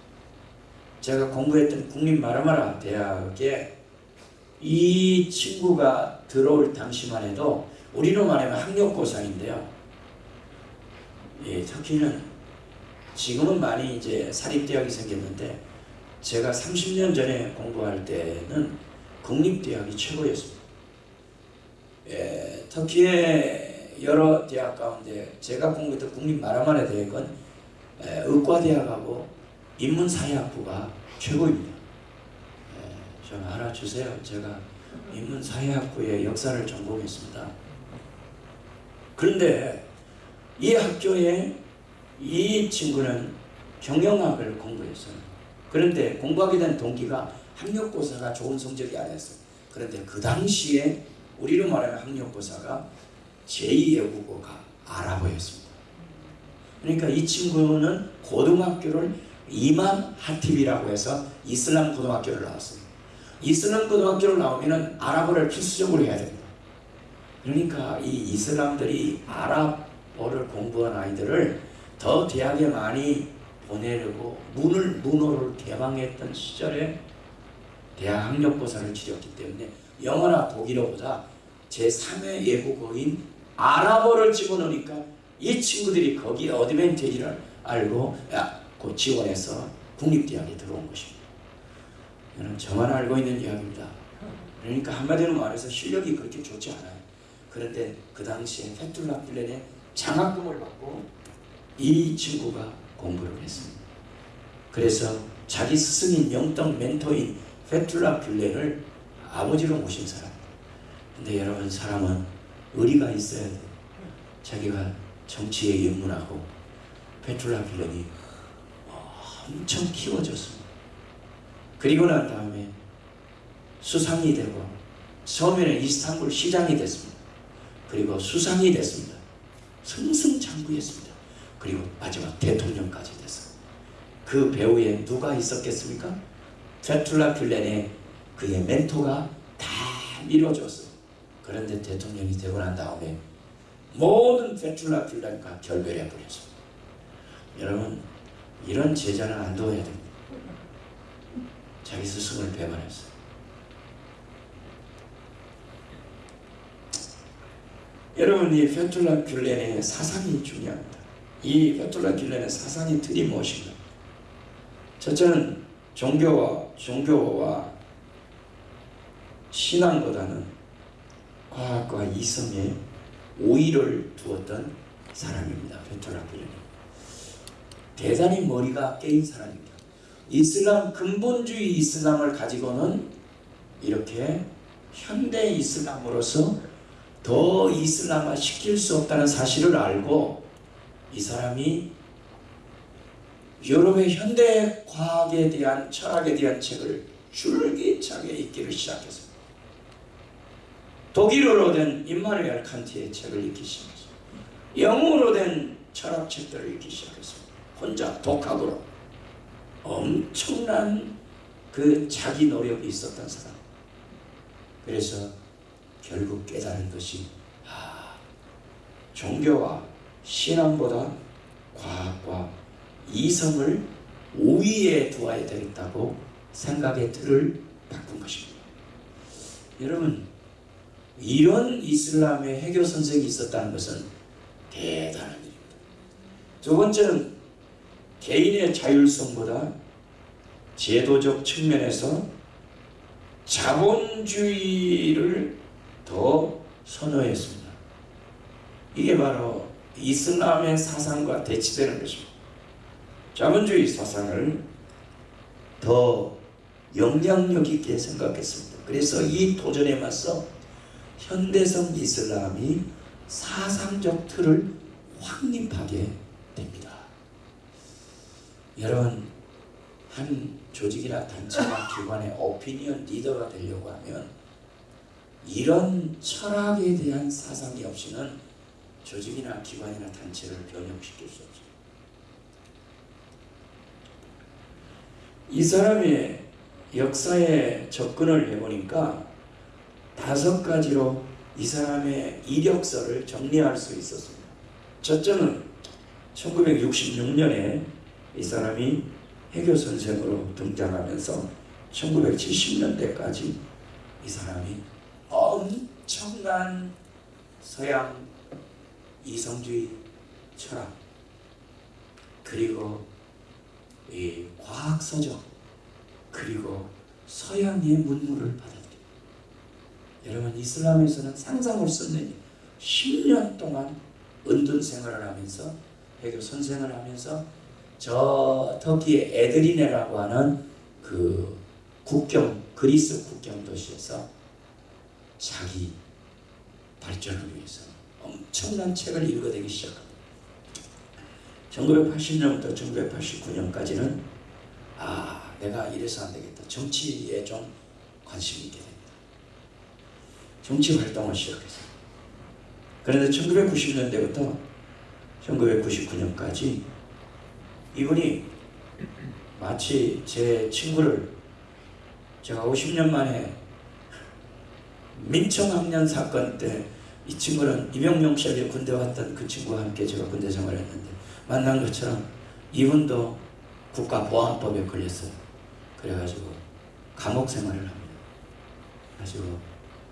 제가 공부했던 국립 마르마라 대학에 이 친구가 들어올 당시만 해도 우리로 말하면 학력고사인데요. 예, 터키는 지금은 많이 이제 사립대학이 생겼는데 제가 30년 전에 공부할 때는 국립대학이 최고였습니다. 예, 터키의 여러 대학 가운데 제가 공부했던 국립 마라마라 대학은 에, 의과대학하고 인문사회학부가 최고입니다. 예, 좀 알아주세요. 제가 인문사회학부의 역사를 전공했습니다. 그런데 이 학교에 이 친구는 경영학을 공부했어요. 그런데 공부하게 된 동기가 학력고사가 좋은 성적이 아니었어요. 그런데 그 당시에 우리로 말하면 학력고사가 제2의 국어가 아랍어였습니다. 그러니까 이 친구는 고등학교를 이맘 하팁이라고 해서 이슬람 고등학교를 나왔어요. 이슬람 고등학교를 나오면은 아랍어를 필수적으로 해야 됩니다. 그러니까 이 이슬람들이 아랍어를 공부한 아이들을 더 대학에 많이 보내려고 문을 문호를 개방했던 시절에 대학 학력고사를 치렀기 때문에 영어나 독일어보다 제3의 외국어인 아랍어를 집어넣으니까 이 친구들이 거기에 어드밴티지를 알고 야, 그 지원해서 국립대학에 들어온 것입니다. 이는 저만 알고 있는 이야기입니다. 그러니까 한마디로 말해서 실력이 그렇게 좋지 않아요. 그런데 그 당시에 페툴라 필렌의 장학금을 받고 이 친구가 공부를 했습니다. 그래서 자기 스승인 영적 멘토인 페툴라 필렌을 아버지로 모신 사람. 근데 여러분 사람은 의리가 있어야 돼요. 자기가 정치에 입문하고 페툴라 필렌이 엄청 키워졌습니다. 그리고 난 다음에 수상이 되고 처음에는 이스탄불 시장이 됐습니다. 그리고 수상이 됐습니다. 승승장구했습니다. 그리고 마지막 대통령까지 됐어요. 그 배후에 누가 있었겠습니까? 페툴라 필렌의 그의 멘토가 다 밀어줬어요. 그런데 대통령이 되고 난 다음에 모든 페툴라 필렌과 결별해 버렸습니다. 여러분 이런 제자는 안 둬야 됩니다. 자기 스승을 배반했어요. 여러분 이 페툴라 귤렌의 사상이 중요합니다. 이 페툴라 귤렌의 사상의 틀이 무엇인가? 첫째는 종교와 종교와 신앙보다는 과학과 이성에 오의를 두었던 사람입니다. 페툴라 귤렌이 대단히 머리가 깨인 사람입니다. 이슬람 근본주의 이슬람을 가지고는 이렇게 현대 이슬람으로서 더 이슬람화 시킬 수 없다는 사실을 알고 이 사람이 유럽의 현대 과학에 대한 철학에 대한 책을 줄기차게 읽기를 시작했습니다. 독일어로 된 임마누엘 칸트의 책을 읽기 시작했습니다. 영어로 된 철학책들을 읽기 시작했습니다. 혼자 독학으로 엄청난 그 자기 노력이 있었던 사람. 그래서 결국 깨달은 것이 아, 종교와 신앙보다 과학과 이성을 우위에 두어야 되겠다고 생각의 틀을 바꾼 것입니다. 여러분 이런 이슬람의 해교 선생이 있었다는 것은 대단한 일입니다. 두 번째는 개인의 자율성보다 제도적 측면에서 자본주의를 더 선호했습니다. 이게 바로 이슬람의 사상과 대치되는 것입니다. 자본주의 사상을 더 영향력 있게 생각했습니다. 그래서 이 도전에 맞서 현대성 이슬람이 사상적 틀을 확립하게 됩니다. 여러분 한 조직이나 단체나 기관의 오피니언 리더가 되려고 하면 이런 철학에 대한 사상이 없이는 조직이나 기관이나 단체를 변형시킬 수 없습니다. 이 사람의 역사에 접근을 해보니까 다섯 가지로 이 사람의 이력서를 정리할 수 있었습니다. 첫째는 1966년에 이 사람이 해교 선생으로 등장하면서 1970년대까지 이 사람이 엄청난 서양 이성주의 철학 그리고 이 과학 서적 그리고 서양의 문물을 받아들입니다. 여러분 이슬람에서는 상상을 쓰는 10년 동안 은둔 생활을 하면서 해교 선생을 하면서 저 터키의 에드리네라고 하는 그 국경 그리스 국경 도시에서 자기 발전을 위해서 엄청난 책을 읽어대기 시작합니다. 1980년부터 1989년까지는 아 내가 이래서 안 되겠다. 정치에 좀 관심이 있게 됩니다. 정치 활동을 시작했어요. 그런데 1990년대부터 1999년까지 이분이 마치 제 친구를 제가 50년 만에 민청학년 사건 때 이 친구는 이병명 씨에게 군대 왔던 그 친구와 함께 제가 군대 생활을 했는데 만난 것처럼 이분도 국가보안법에 걸렸어요. 그래가지고 감옥 생활을 합니다. 그래가지고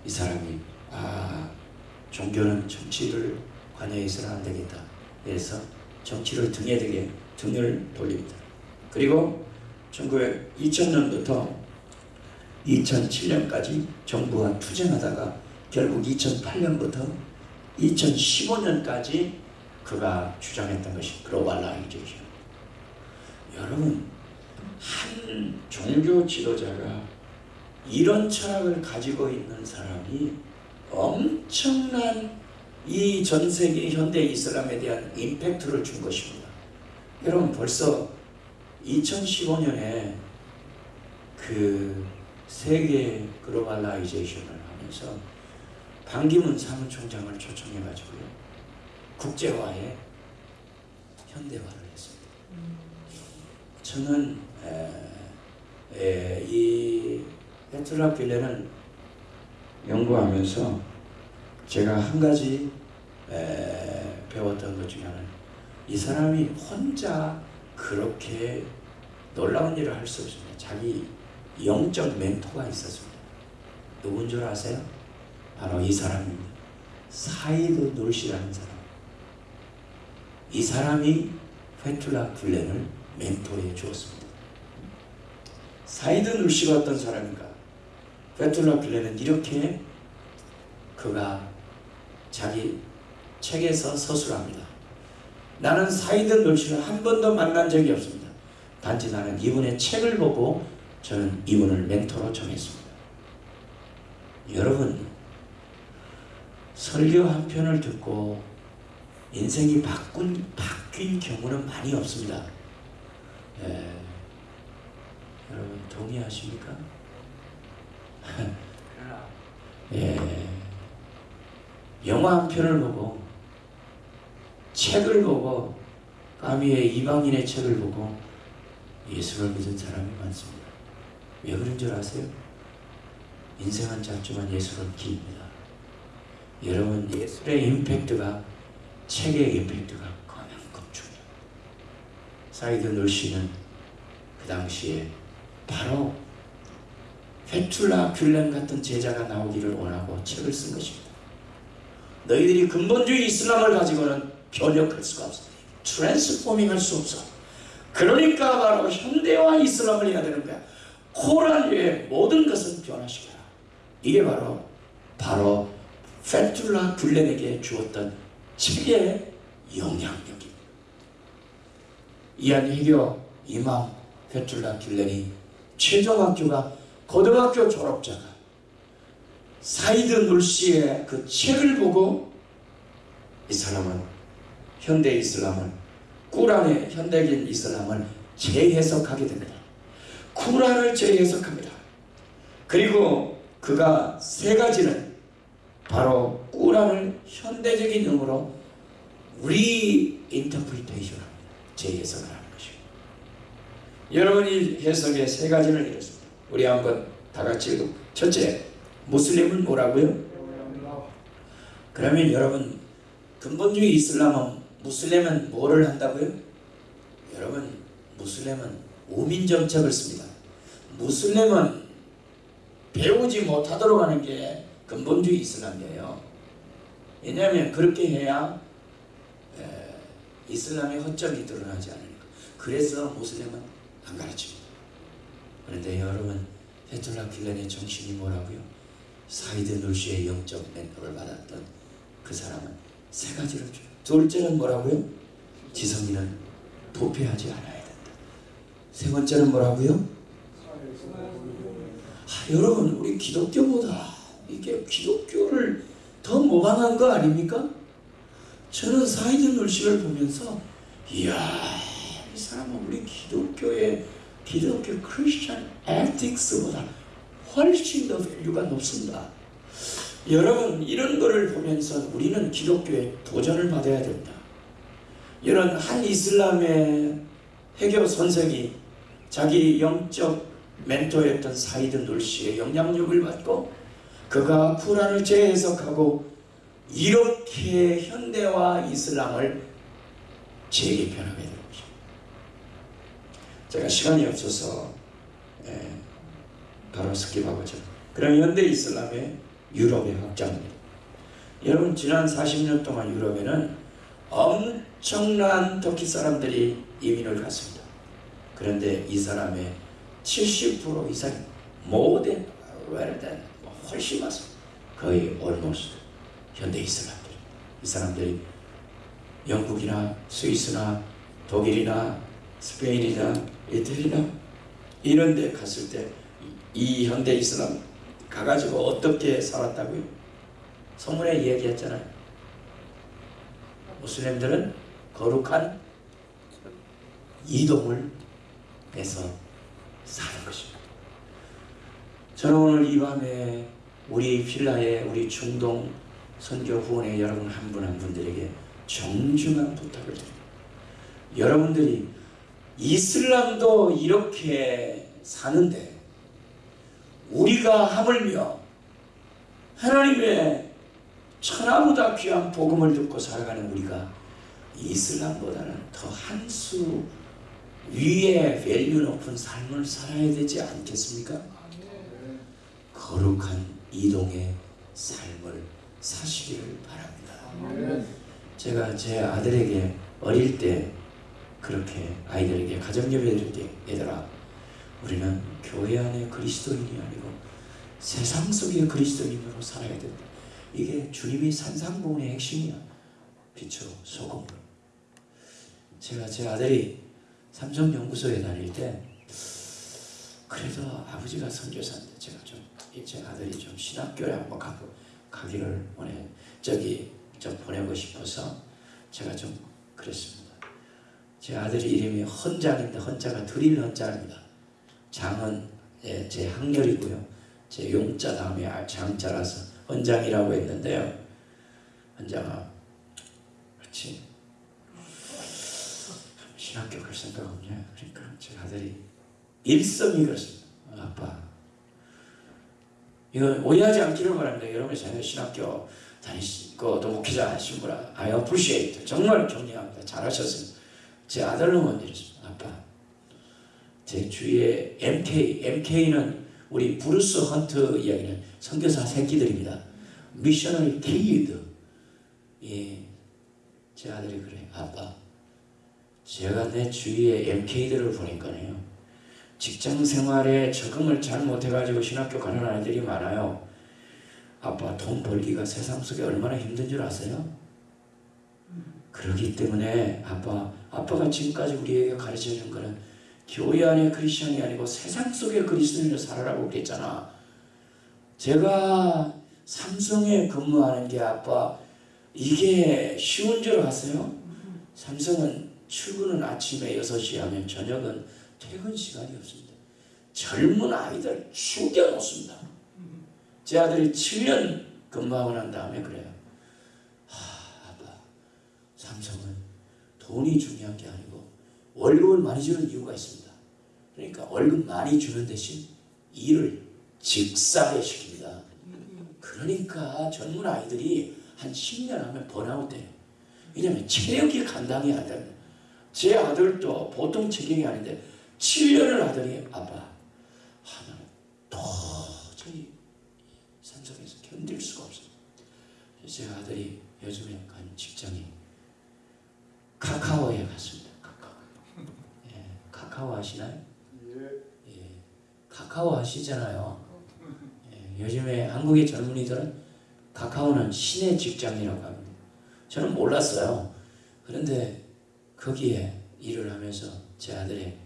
이 사람이 아 종교는 정치를 관여해서는 안 되겠다. 그래서 정치를 등에 대게 등을 돌립니다. 그리고 2000년부터 2007년까지 정부와 투쟁하다가 결국 2008년부터 2015년까지 그가 주장했던 것이 globalization. 여러분 한 종교 지도자가 이런 철학을 가지고 있는 사람이 엄청난 이 전 세계 현대 이슬람에 대한 임팩트를 준 것입니다. 여러분 벌써 2015년에 그 세계 글로벌라이제이션을 하면서 반기문 사무총장을 초청해가지고요 국제화에 현대화를 했습니다. 저는 에, 에, 이 페툴라 굴렌을 연구하면서 제가 한 가지 에, 배웠던 것 중에 하나는 이 사람이 혼자 그렇게 놀라운 일을 할 수 없습니다. 자기 영적 멘토가 있었습니다. 누군 줄 아세요? 바로 이 사람입니다. 사이드 놀시라는 사람. 이 사람이 페툴라 굴렌을 멘토해 주었습니다. 사이드 놀시가 어떤 사람인가? 페툴라 굴렌은 이렇게 그가 자기 책에서 서술합니다. 나는 사이드 놀시를 한 번도 만난 적이 없습니다. 단지 나는 이분의 책을 보고 저는 이분을 멘토로 정했습니다. 여러분 설교 한 편을 듣고 인생이 바꾼, 바뀐 경우는 많이 없습니다. 예. 여러분 동의하십니까? 예. 영화 한 편을 보고 책을 보고 까미의 이방인의 책을 보고 예수를 믿은 사람이 많습니다. 왜 그런 줄 아세요? 인생은 짧지만 예수는 깁니다. 여러분 저술의 임팩트가 책의 임팩트가 그만큼 중요해요. 사이드 놀씨는 그 당시에 바로 페툴라 귤렌 같은 제자가 나오기를 원하고 책을 쓴 것입니다. 너희들이 근본주의 이슬람을 가지고는 변혁할 수가 없어. transforming 할 수 없어. 그러니까 바로 현대화 이슬람을 해야 되는 거야. 코란 외에 모든 것은 변화시켜라. 이게 바로 바로 페툴라 굴렌에게 주었던 책의 영향력입니다. 이 한 회교 이맘 페툴라 굴렌이 최종 학교가 고등학교 졸업자가 사이드 놀시의 그 책을 보고 이 사람은 현대 이슬람을 꾸란의 현대적인 이슬람을 재해석하게 됩니다. 쿠란을 재해석합니다. 그리고 그가 세 가지는 바로 꾸란을 현대적인 의미로 reinterpretation 합니다. 재해석을 하는 것입니다. 여러분이 해석의 세 가지를 이뤘습니다. 우리 한번 다 같이 읽어. 첫째, 무슬림은 뭐라고요? 그러면 여러분 근본주의 이슬람은 무슬림은 뭐를 한다고요? 여러분 무슬림은 우민 정책을 씁니다. 무슬림은 배우지 못하도록 하는 게 근본주의 이슬람이에요. 왜냐하면 그렇게 해야 에, 이슬람의 허점이 드러나지 않으니까. 그래서 무슬림은 안 가르칩니다. 그런데 여러분 페툴라 굴렌의 정신이 뭐라고요? 사이드 놀시의 영적 멘토를 받았던 그 사람은 세 가지를 줘요. 둘째는 뭐라고요? 지성인은 부패하지 않아야 된다. 세 번째는 뭐라고요? 아, 여러분 우리 기독교보다 이게 기독교를 더 모방한 거 아닙니까? 저는 사이드 놀씨를 보면서 이야 이 사람은 우리 기독교의 기독교 Christian ethics보다 훨씬 더 value가 높습니다. 여러분 이런 거를 보면서 우리는 기독교에 도전을 받아야 됩니다. 이런 한 이슬람의 회교 선생이 자기 영적 멘토였던 사이드 놀씨의 영향력을 받고 그가 쿠란을 재해석하고 이렇게 현대화 이슬람을 재개편하게 된 거죠. 제가 시간이 없어서 예, 바로 skip하고죠. 그럼 현대 이슬람의 유럽의 확장입니다. 여러분 지난 40년 동안 유럽에는 엄청난 터키 사람들이 이민을 갔습니다. 그런데 이 사람의 70% 이상이 모든 웰된 훨씬 많습니다. 거의 almost 현대 이슬람들. 이 사람들이 영국이나 스위스나 독일이나 스페인이나 이태리나 이런 데 갔을 때 이 현대 이슬람 가가지고 어떻게 살았다고요? 성문에 얘기했잖아요. 무슬림들은 거룩한 이동을 해서 사는 것입니다. 저는 오늘 이 밤에 우리 필라의 우리 중동 선교 후원의 여러분 한 분 한 분들에게 정중한 부탁을 드립니다. 여러분들이 이슬람도 이렇게 사는데 우리가 하물며 하나님의 천하보다 귀한 복음을 듣고 살아가는 우리가 이슬람보다는 더 한 수 위에 밸류 높은 삶을 살아야 되지 않겠습니까? 거룩한 이동의 삶을 사시기를 바랍니다. 제가 제 아들에게 어릴 때 그렇게 아이들에게 가정예배 드릴 때 얘들아 우리는 교회 안에 그리스도인이 아니고 세상 속의 그리스도인으로 살아야 된다. 이게 주님이 산상봉의 핵심이야. 빛으로 소금으로. 제가 제 아들이 삼성연구소에 다닐 때 그래도 아버지가 선교사인데 제가 좀제 아들이 좀 신학교에 한번 가, 가기를 원해 저기 좀 보내고 싶어서 제가 좀 그랬습니다. 제 아들 이름이 헌장인데 헌자가 드릴 헌자입니다. 장은 예, 제 학렬이고요. 제 용자 다음에 아, 장자라서 헌장이라고 했는데요. 헌장아, 그렇지. 신학교 갈 생각 없냐? 그러니까 제 아들이 일성이 그렇습니다. 아빠, 이거 오해하지 않기를 바랍니다. 여러분 자녀 신학교 다니시고 또 목회자 하신 분아 I appreciate 정말 존경합니다. 잘하셨습니다. 제 먼저 이랬습니다. 아빠 제 주위에 MK MK는 우리 브루스 헌트 이야기는 선교사 새끼들입니다. missionary kid 예, 제 아들이 그래 아빠 제가 내 주위에 MK들을 보니까요 직장 생활에 적응을 잘 못해가지고 신학교 가는 아이들이 많아요. 아빠 돈 벌기가 세상 속에 얼마나 힘든 줄 아세요? 그러기 때문에 아빠 아빠가 지금까지 우리에게 가르쳐 준 거는 교회 안에 크리스천이 아니고 세상 속의 그리스도인으로 살아라고 그랬잖아. 제가 삼성에 근무하는 게 아빠 이게 쉬운 줄 아세요? 삼성은 출근은 아침에 6시 하면 저녁은 퇴근 시간이 없습니다. 젊은 아이들 죽여놓습니다. 제 아들이 7년 근무하고 난 다음에 그래요. 하, 아빠, 삼성은 돈이 중요한 게 아니고 월급을 많이 주는 이유가 있습니다. 그러니까 월급 많이 주는 대신 일을 직사게 시킵니다. 그러니까 젊은 아이들이 한 10년 하면 번아웃 돼요. 왜냐하면 체력이 감당이 안 됩니다. 제 아들도 보통 체격이 아닌데 7년을 하더니 아빠 하나는 도저히 산속에서 견딜 수가 없어요. 제 아들이 요즘에 간 직장이 카카오에 갔습니다. 카카오. 예, 카카오 아시나요? 예. 예, 카카오 아시잖아요. 예, 요즘에 한국의 젊은이들은 카카오는 신의 직장이라고 합니다. 저는 몰랐어요. 그런데 거기에 일을 하면서 제 아들의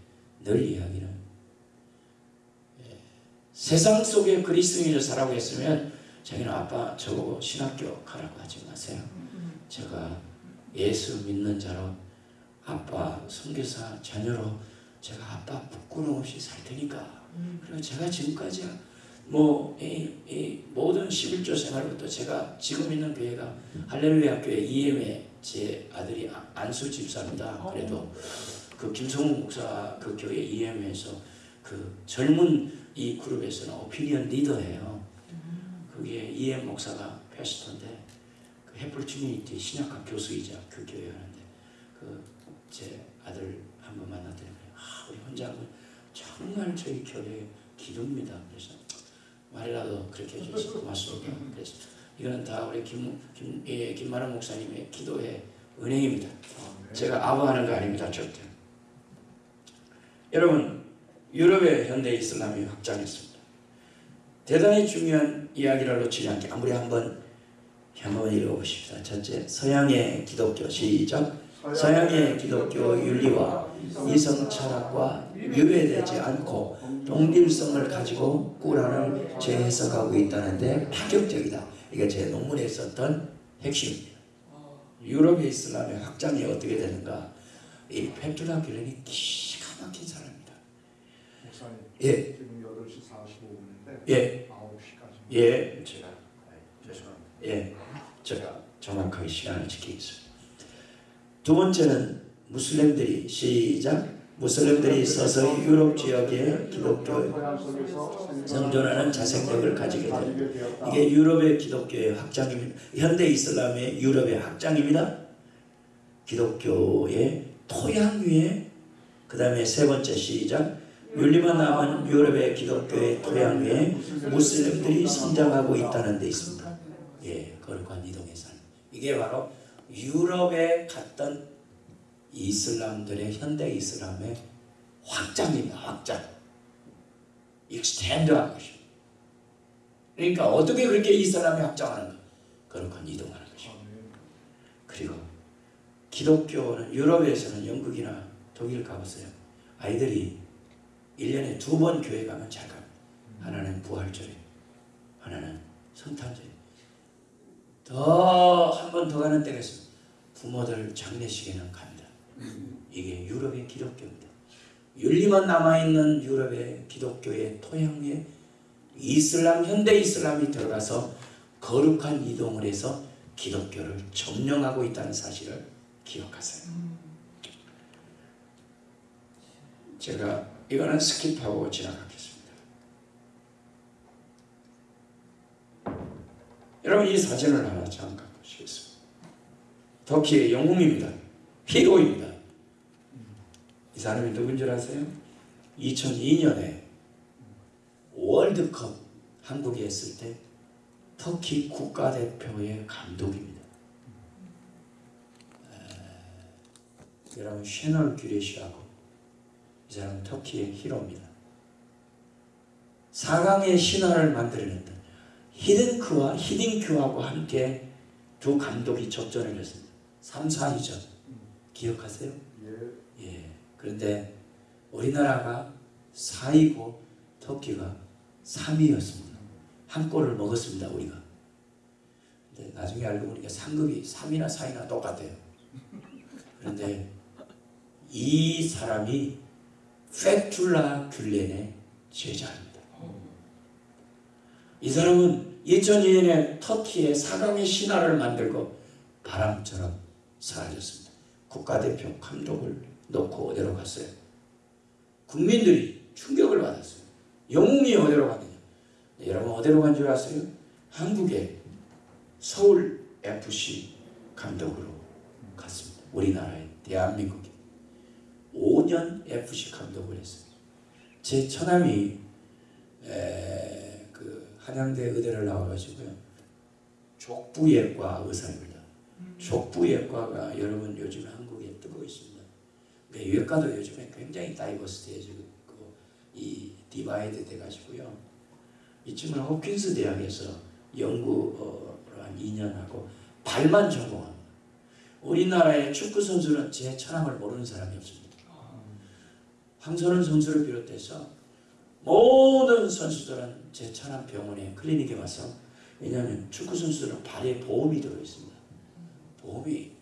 늘 이야기는 예, 세상 속에 그리스도인을 살아고 했으면 자기는 아빠 저보고 신학교 가라고 하지 마세요. 제가 예수 믿는 자로 아빠 선교사 자녀로 제가 아빠 부끄러움 없이 살 테니까 그리고 제가 지금까지 뭐 이, 이 모든 11조 생활부터 제가 지금 있는 교회가 할렐루야 교회 EM에 제 아들이 아- 안수 집사입니다. 그래도 그 김성훈 목사 그 교회 EM에서 그 젊은 이 그룹에서는 오피니언 리더예요. 그게 EM 목사가 패스터인데 그 해플 커뮤니티 신약학 교수이자 그 교회 하는데 그 제 아들 한 번 만났더니 아 우리 혼자는 정말 저희 교회 기도입니다. 그래서 말이라도 그렇게 해주셔서 고맙습니다. 그래서 이거는 다 우리 김, 김, 예, 김만원 목사님의 기도의 은행입니다. 제가 아부하는 거 아닙니다. 절대. 여러분 유럽의 현대 이슬람이 확장했습니다. 대단히 중요한 이야기를 놓치지 않게 아무리 한번 한번 읽어보십시다. 첫째, 서양의 기독교 시작. 서양의 기독교 윤리와 이성 철학과 유배되지 않고 동질성을 가지고 꾸란을 재해석하고 있다는데 파격적이다. 이게 제 논문에 썼던 핵심입니다. 유럽의 이슬람의 확장이 어떻게 되는가? 이 페투라 길렌이 기가 막힌 사람입니다. 목사님. 예. 지금 8시 45분인데 예, 9시까지. 예, 제가 죄송합니다. 예, 제가 정확하게 시간을 지키겠습니다. 두 번째는 무슬림들이 시작 무슬림들이 서서 유럽 지역의 기독교 생존하는 자생력을 가지게 됩니다. 이게 유럽의 기독교의 확장입니다. 현대 이슬람의 유럽의 확장입니다. 기독교의 토양 위에 그 다음에 세 번째 시작 윤리만 남은 유럽의 기독교의 토양 위에 무슬림들이 성장하고 있다는 데 있습니다. 예, 거룩한 이동의 삶. 이게 바로 유럽에 갔던 이슬람들의 현대 이슬람의 확장입니다. 확장. 익스텐드한 것입니다. 그러니까 어떻게 그렇게 이슬람이 확장하는가? 거룩한 이동하는 것입니다. 그리고 기독교는 유럽에서는 영국이나 독일 가보세요. 아이들이 1년에 두 번 교회 가면 잘 갑니다. 하나는 부활절에, 하나는 성탄절에. 더 한 번 더 가는 때가 있습니다. 부모들 장례식에는 갑니다. 이게 유럽의 기독교입니다. 윤리만 남아있는 유럽의 기독교의 토양 위에 이슬람, 현대 이슬람이 들어가서 거룩한 이동을 해서 기독교를 점령하고 있다는 사실을 기억하세요. 제가 이거는 skip하고 지나가겠습니다. 여러분 이 사진을 하나 잠깐 보시겠습니다. 터키의 영웅입니다. hero입니다. 이 사람이 누군 줄 아세요? 2002년에 월드컵 한국에 했을 때 터키 국가대표의 감독입니다. 에, 여러분 쉐널 규레시하고 이 사람은 터키의 히로입니다. 4강의 신화를 만들어냈던 히든크와 히딩큐하고 함께 두 감독이 접전을 했습니다. 3, 4위전 기억하세요? 그런데 우리나라가 4위고 터키가 3위였습니다. 한 골을 먹었습니다, 우리가. 근데 나중에 알고 보니까 상급이 3위나 4위나 똑같아요. 그런데 이 사람이 페툴라 귤렌의 제자입니다. 이 사람은 2002년에 터키의 사강의 신화를 만들고 바람처럼 사라졌습니다. 국가대표 감독을 놓고 어디로 갔어요? 국민들이 충격을 받았어요. 영웅이 어디로 갔느냐? 네, 여러분 어디로 간 줄 아세요? 한국의 서울 FC 감독으로 갔습니다. 우리나라의 대한민국에 5년 FC 감독을 했어요. 제 처남이 에, 그 한양대 의대를 나와가지고요. 족부외과 의사입니다. 족부외과가 여러분 요즘 있습니다. 그러니까 외과도 요즘에 굉장히 diversity해지고 이 divide 돼가지고요. 이 친구는 홉킨스 대학에서 연구를 한 2년 하고 발만 전공합니다. 우리나라의 축구 선수는 제 처남을 모르는 사람이 없습니다. 황선홍 선수를 비롯해서 모든 선수들은 제 처남 병원에 클리닉에 와서 왜냐하면 축구 선수들은 발에 보험이 들어 있습니다. 보험이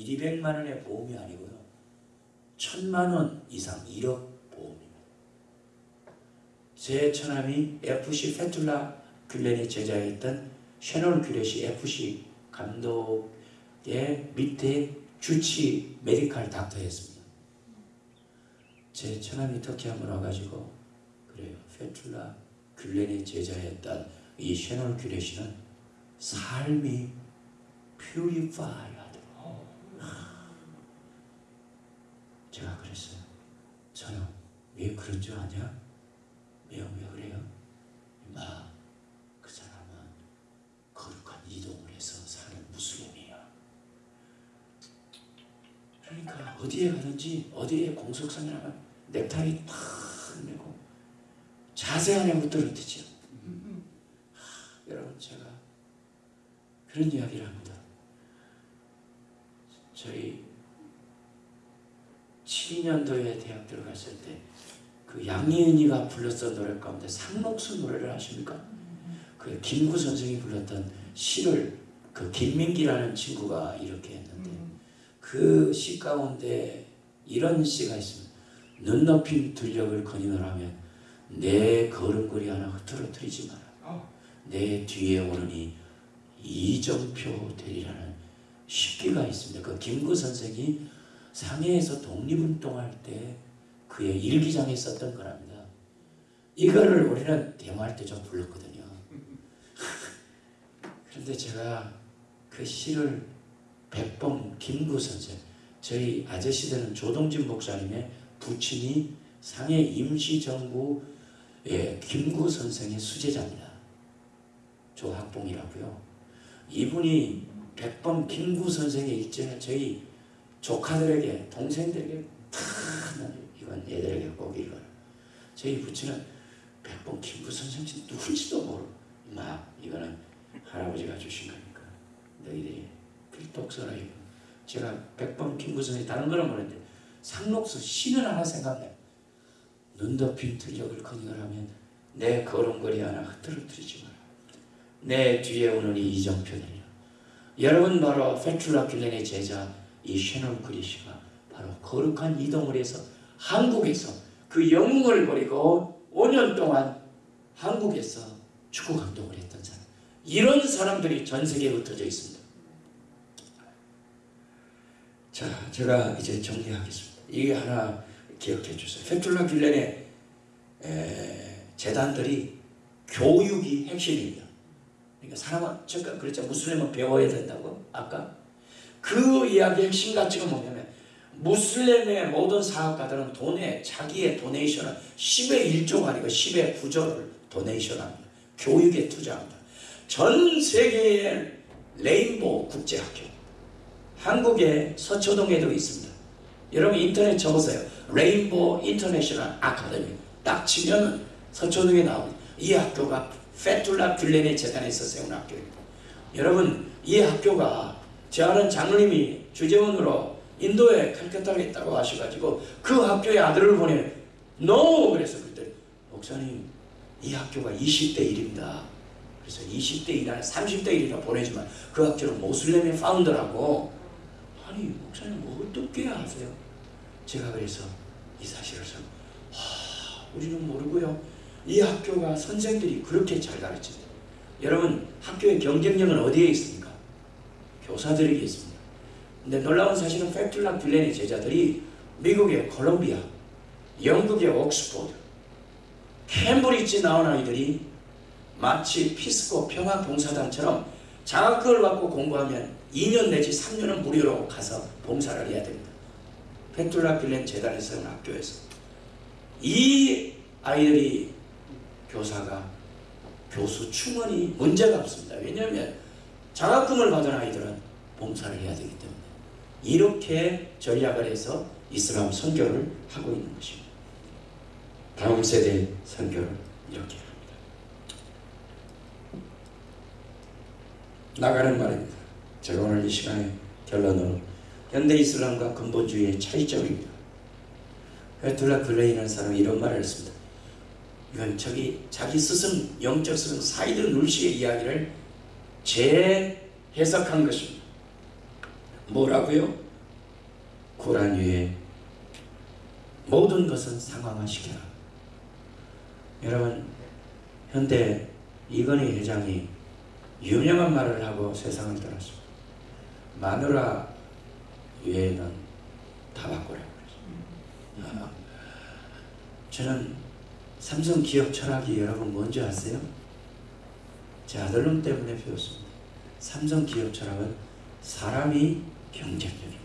1, 200만 원의 보험이 아니고요. 천만 원 이상 1억 보험입니다. 제 처남이 FC 페툴라 귤렌의 제자였던 셔널 귤렛이 FC 감독의 밑에 주치 메디칼 닥터였습니다. 제 처남이 터키 한번 와가지고 그래요. 페툴라 귤렌의 제자였던 이 셔널 귤렛이는 삶이 퓨리파이 하더라고요. 제가 그랬어요. 저는 왜 그런 줄 아냐? 왜요? 왜 그래요? 마, 그 사람은 거룩한 이동을 해서 사는 무슬림이야. 그러니까 어디에 가든지 어디에 공석상에 나면 넥타이 탁 내고 자세 안에 못 들어뜨죠. 여러분 제가 그런 이야기를 합니다. 저희 72년도에 대학 들어갔을 때 그 양희은이가 불렀던 노래 가운데 상록수 노래를 아십니까? 그 김구 선생이 불렀던 시를 그 김민기라는 친구가 이렇게 했는데 그 시 가운데 이런 시가 있습니다. 눈 높임 들녘을 거니을 하면 내 걸음걸이 하나 흐트러뜨리지 마라. 내 뒤에 오르니 이정표 되리라는 시기가 있습니다. 그 김구 선생이 상해에서 독립운동할 때 그의 일기장에 썼던 거랍니다. 이거를 우리는 데모할 때 좀 불렀거든요. 그런데 제가 그 시를 백범 김구 선생, 저희 아저씨들은 조동진 목사님의 부친이 상해 임시정부의 김구 선생의 수제자입니다. 조학봉이라고요. 이분이 백범 김구 선생의 일정을 저희 조카들에게 동생들에게 다 이건 얘들에게 꼭 읽어라. 저희 부친은 백범 김구 선생님 누군지도 모르고 막 이거는 할아버지가 주신 거니까 너희들이 필독 써라 이거. 제가 백범 김구 선생님 다른 거는 모르는데 상록수 시는 하나 생각나요. 눈 덮인 들녘을 커닝을 하면 내 걸음걸이 하나 흐트러뜨리지 마라. 내 뒤에 오는 이 이정표들이야. 여러분 바로 페툴라 귤렌의 제자 이 셔널 그리시가 바로 거룩한 이동을 해서 한국에서 그 영웅을 버리고 5년 동안 한국에서 축구 감독을 했던 사람. 이런 사람들이 전 세계에 흩어져 있습니다. 자, 제가 이제 정리하겠습니다. 이게 하나 기억해 주세요. 페툴라 귤렌의 에, 재단들이 교육이 핵심입니다. 그러니까 사람은 잠깐 그랬죠. 무슬림은 배워야 된다고 아까 그 이야기의 핵심 가치가 뭐냐면 무슬림의 모든 사업가들은 돈에 자기의 도네이션을 10의 1조가 아니고 10의 9조를 도네이션합니다. 교육에 투자합니다. 전 세계의 레인보우 국제학교 한국의 서초동에도 있습니다. 여러분 인터넷 쳐보세요. Rainbow International Academy 딱 치면 서초동에 나옵니다. 이 학교가 페툴라 귤렌의 재단에서 세운 학교입니다. 여러분 이 학교가 제 아는 장로님이 주재원으로 인도에 칼카타에 있다고 하셔가지고 그 학교에 아들을 보내 NO! 그래서 그때 목사님 이 학교가 20대 1입니다. 그래서 20대 1 아니 30대 1이라 보내지만 그 학교는 모슬렘의 founder라고 아니 목사님 뭐 어떻게 아세요? 제가 그래서 이 사실을 좀 하, 우리는 모르고요. 이 학교가 선생들이 그렇게 잘 가르칩니다. 여러분 학교의 경쟁력은 어디에 있습니까? 교사들에게 있습니다. 근데 놀라운 사실은 페툴라 귤렌의 제자들이 미국의 콜롬비아, 영국의 옥스포드, 캠브리지 나온 아이들이 마치 피스코 평화봉사단처럼 장학금을 받고 공부하면 2년 내지 3년은 무료로 가서 봉사를 해야 됩니다. 페툴라 귤렌 재단에서 온 학교에서 이 아이들이 교사가 교수 충원이 문제가 없습니다. 왜냐하면 장학금을 받은 아이들은 봉사를 해야 되기 때문에 이렇게 전략을 해서 이슬람 선교를 하고 있는 것입니다. 다음 세대 선교를 이렇게 합니다. 나가는 말입니다. 제가 오늘 이 시간에 결론으로 현대 이슬람과 근본주의의 차이점입니다. 페툴라 귤렌이라는 사람이 이런 말을 했습니다. 이건 저기 자기 스승 영적 스승 사이드 누르시의 이야기를 재해석한 것입니다. 뭐라고요? 코란 위에 모든 것은 상황화시켜라. 여러분 현대 이건희 회장이 유명한 말을 하고 세상을 떠났습니다. 마누라 외에는 다 바꾸라고 그랬습니다. 아, 저는 삼성 기업 철학이 여러분 뭔지 아세요? 제 아들놈 때문에 배웠습니다. 삼성 기업 철학은 사람이 경쟁력입니다.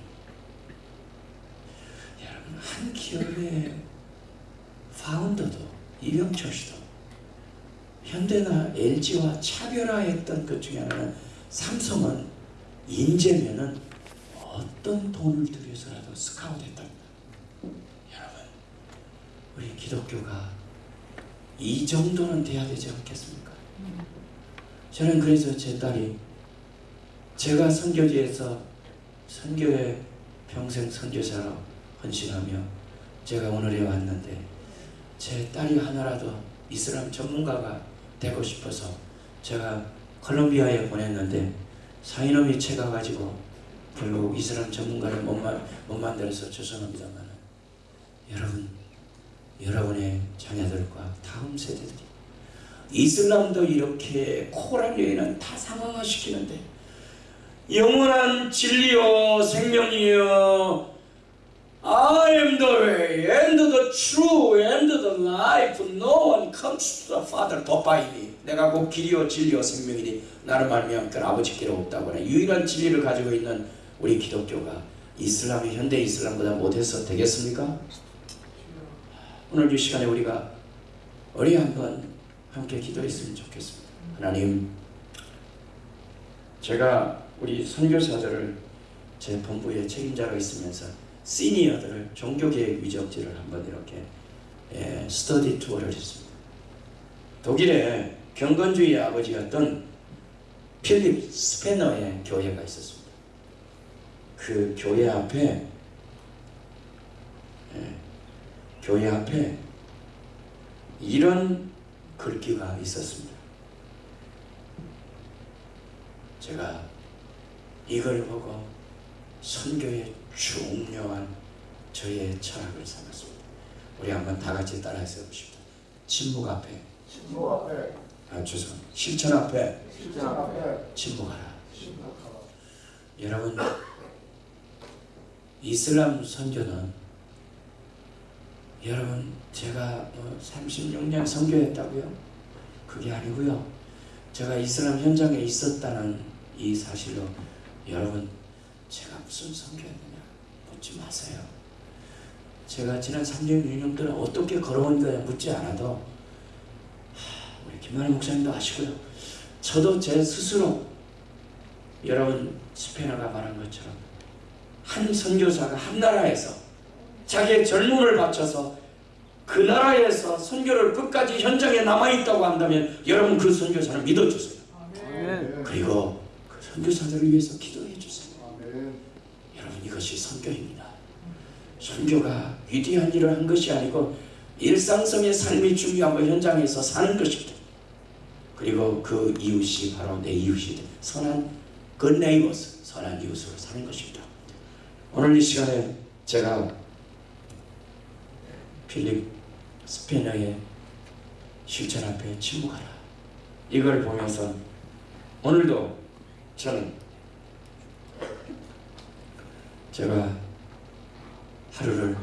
여러분 한 기업의 파운더도 이병철 씨도 현대나 LG와 차별화했던 것 중에 하나는 삼성은 인재면은 어떤 돈을 들여서라도 스카웃했답니다. 여러분 우리 기독교가 이 정도는 돼야 되지 않겠습니까? 저는 그래서 제 딸이 제가 선교지에서 선교에 평생 선교사로 헌신하며 제가 오늘에 왔는데 제 딸이 하나라도 이슬람 전문가가 되고 싶어서 제가 콜롬비아에 보냈는데 사이놈이 채가 가지고 결국 이슬람 전문가를 못, 마, 못 만들어서 죄송합니다만 여러분 여러분의 자녀들과 다음 세대들이 이슬람도 이렇게 코란 여인은 다 상황화시키는데 영원한 진리요 생명이요. I am the way and the true and the life. No one comes to the Father but by me. 내가 곧 길이요 진리요 생명이니 나를 말미암 그 아버지께로 없다고 하는 유일한 진리를 가지고 있는 우리 기독교가 이슬람이 현대 이슬람보다 못해서 되겠습니까? 오늘 이 시간에 우리가 우리 한번 함께 기도했으면 좋겠습니다. 하나님, 제가 우리 선교사들을 제 본부의 책임자로 있으면서 시니어들을 종교계획 위적지를 한번 이렇게 예, 스터디 투어를 했습니다. 독일에 경건주의 아버지였던 필립 스페너의 교회가 있었습니다. 그 교회 앞에 예, 교회 앞에 이런 글귀가 있었습니다. 제가 이걸 보고 선교의 중요한 저의 철학을 삼았습니다. 우리 한번 다 같이 따라해서 해봅시다. 침묵 앞에, 신부 앞에 아 죄송합니다. 실천 앞에 실전 앞에 침묵하라. 심각하다. 여러분 이슬람 선교는 여러분 제가 뭐 36년 선교했다고요? 그게 아니고요. 제가 이슬람 현장에 있었다는 이 사실로 여러분 제가 무슨 선교했느냐 묻지 마세요. 제가 지난 36년 동안 어떻게 걸어온 거야 묻지 않아도 하, 우리 김만희 목사님도 아시고요. 저도 제 스스로 여러분 스페너가 말한 것처럼 한 선교사가 한 나라에서 자기의 젊음을 바쳐서 그 나라에서 선교를 끝까지 현장에 남아있다고 한다면 여러분 그 선교사를 믿어주세요. 아멘. 그리고 그 선교사들을 위해서 기도해 주세요. 아멘. 여러분 이것이 선교입니다. 선교가 위대한 일을 한 것이 아니고 일상성의 삶이 중요하고 현장에서 사는 것입니다. 그리고 그 이웃이 바로 내 이웃이 돼. 선한 good neighbors, 선한 이웃으로 사는 것입니다. 오늘 이 시간에 제가 필립 스페너의 실천 앞에 침묵하라. 이걸 보면서 오늘도 저는 제가 하루를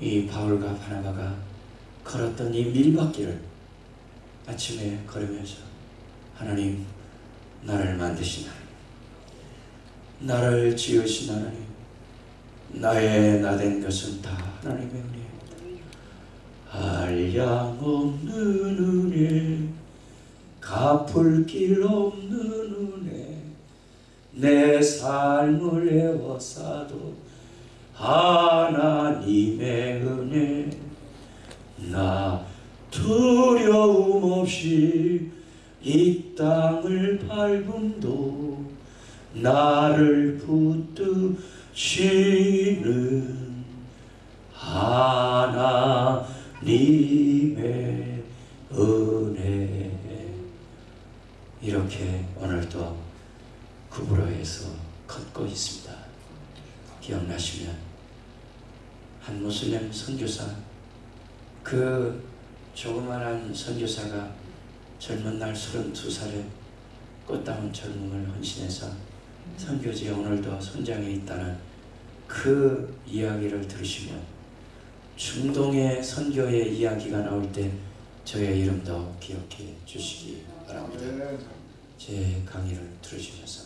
이 바울과 바나바가 걸었던 이 밀밭길을 아침에 걸으면서 하나님 나를 만드신 하나님 나를 지으신 하나님 나의 나된 것은 다 하나님의 한량없는 은혜 갚을 길 없는 은혜 내 삶을 애워싸도 하나님의 은혜. 나 두려움 없이 이 땅을 밟음도 나를 붙드시는 하나 님의 은혜 이렇게 오늘도 구부로에서 걷고 있습니다. 기억나시면 한 무슬림 선교사 그 조그만한 선교사가 젊은 날 32살에 꽃다운 젊음을 헌신해서 선교지에 오늘도 선장에 있다는 그 이야기를 들으시면 중동의 선교의 이야기가 나올 때 저의 이름도 기억해 주시기 바랍니다. 아멘. 제 강의를 감사합니다.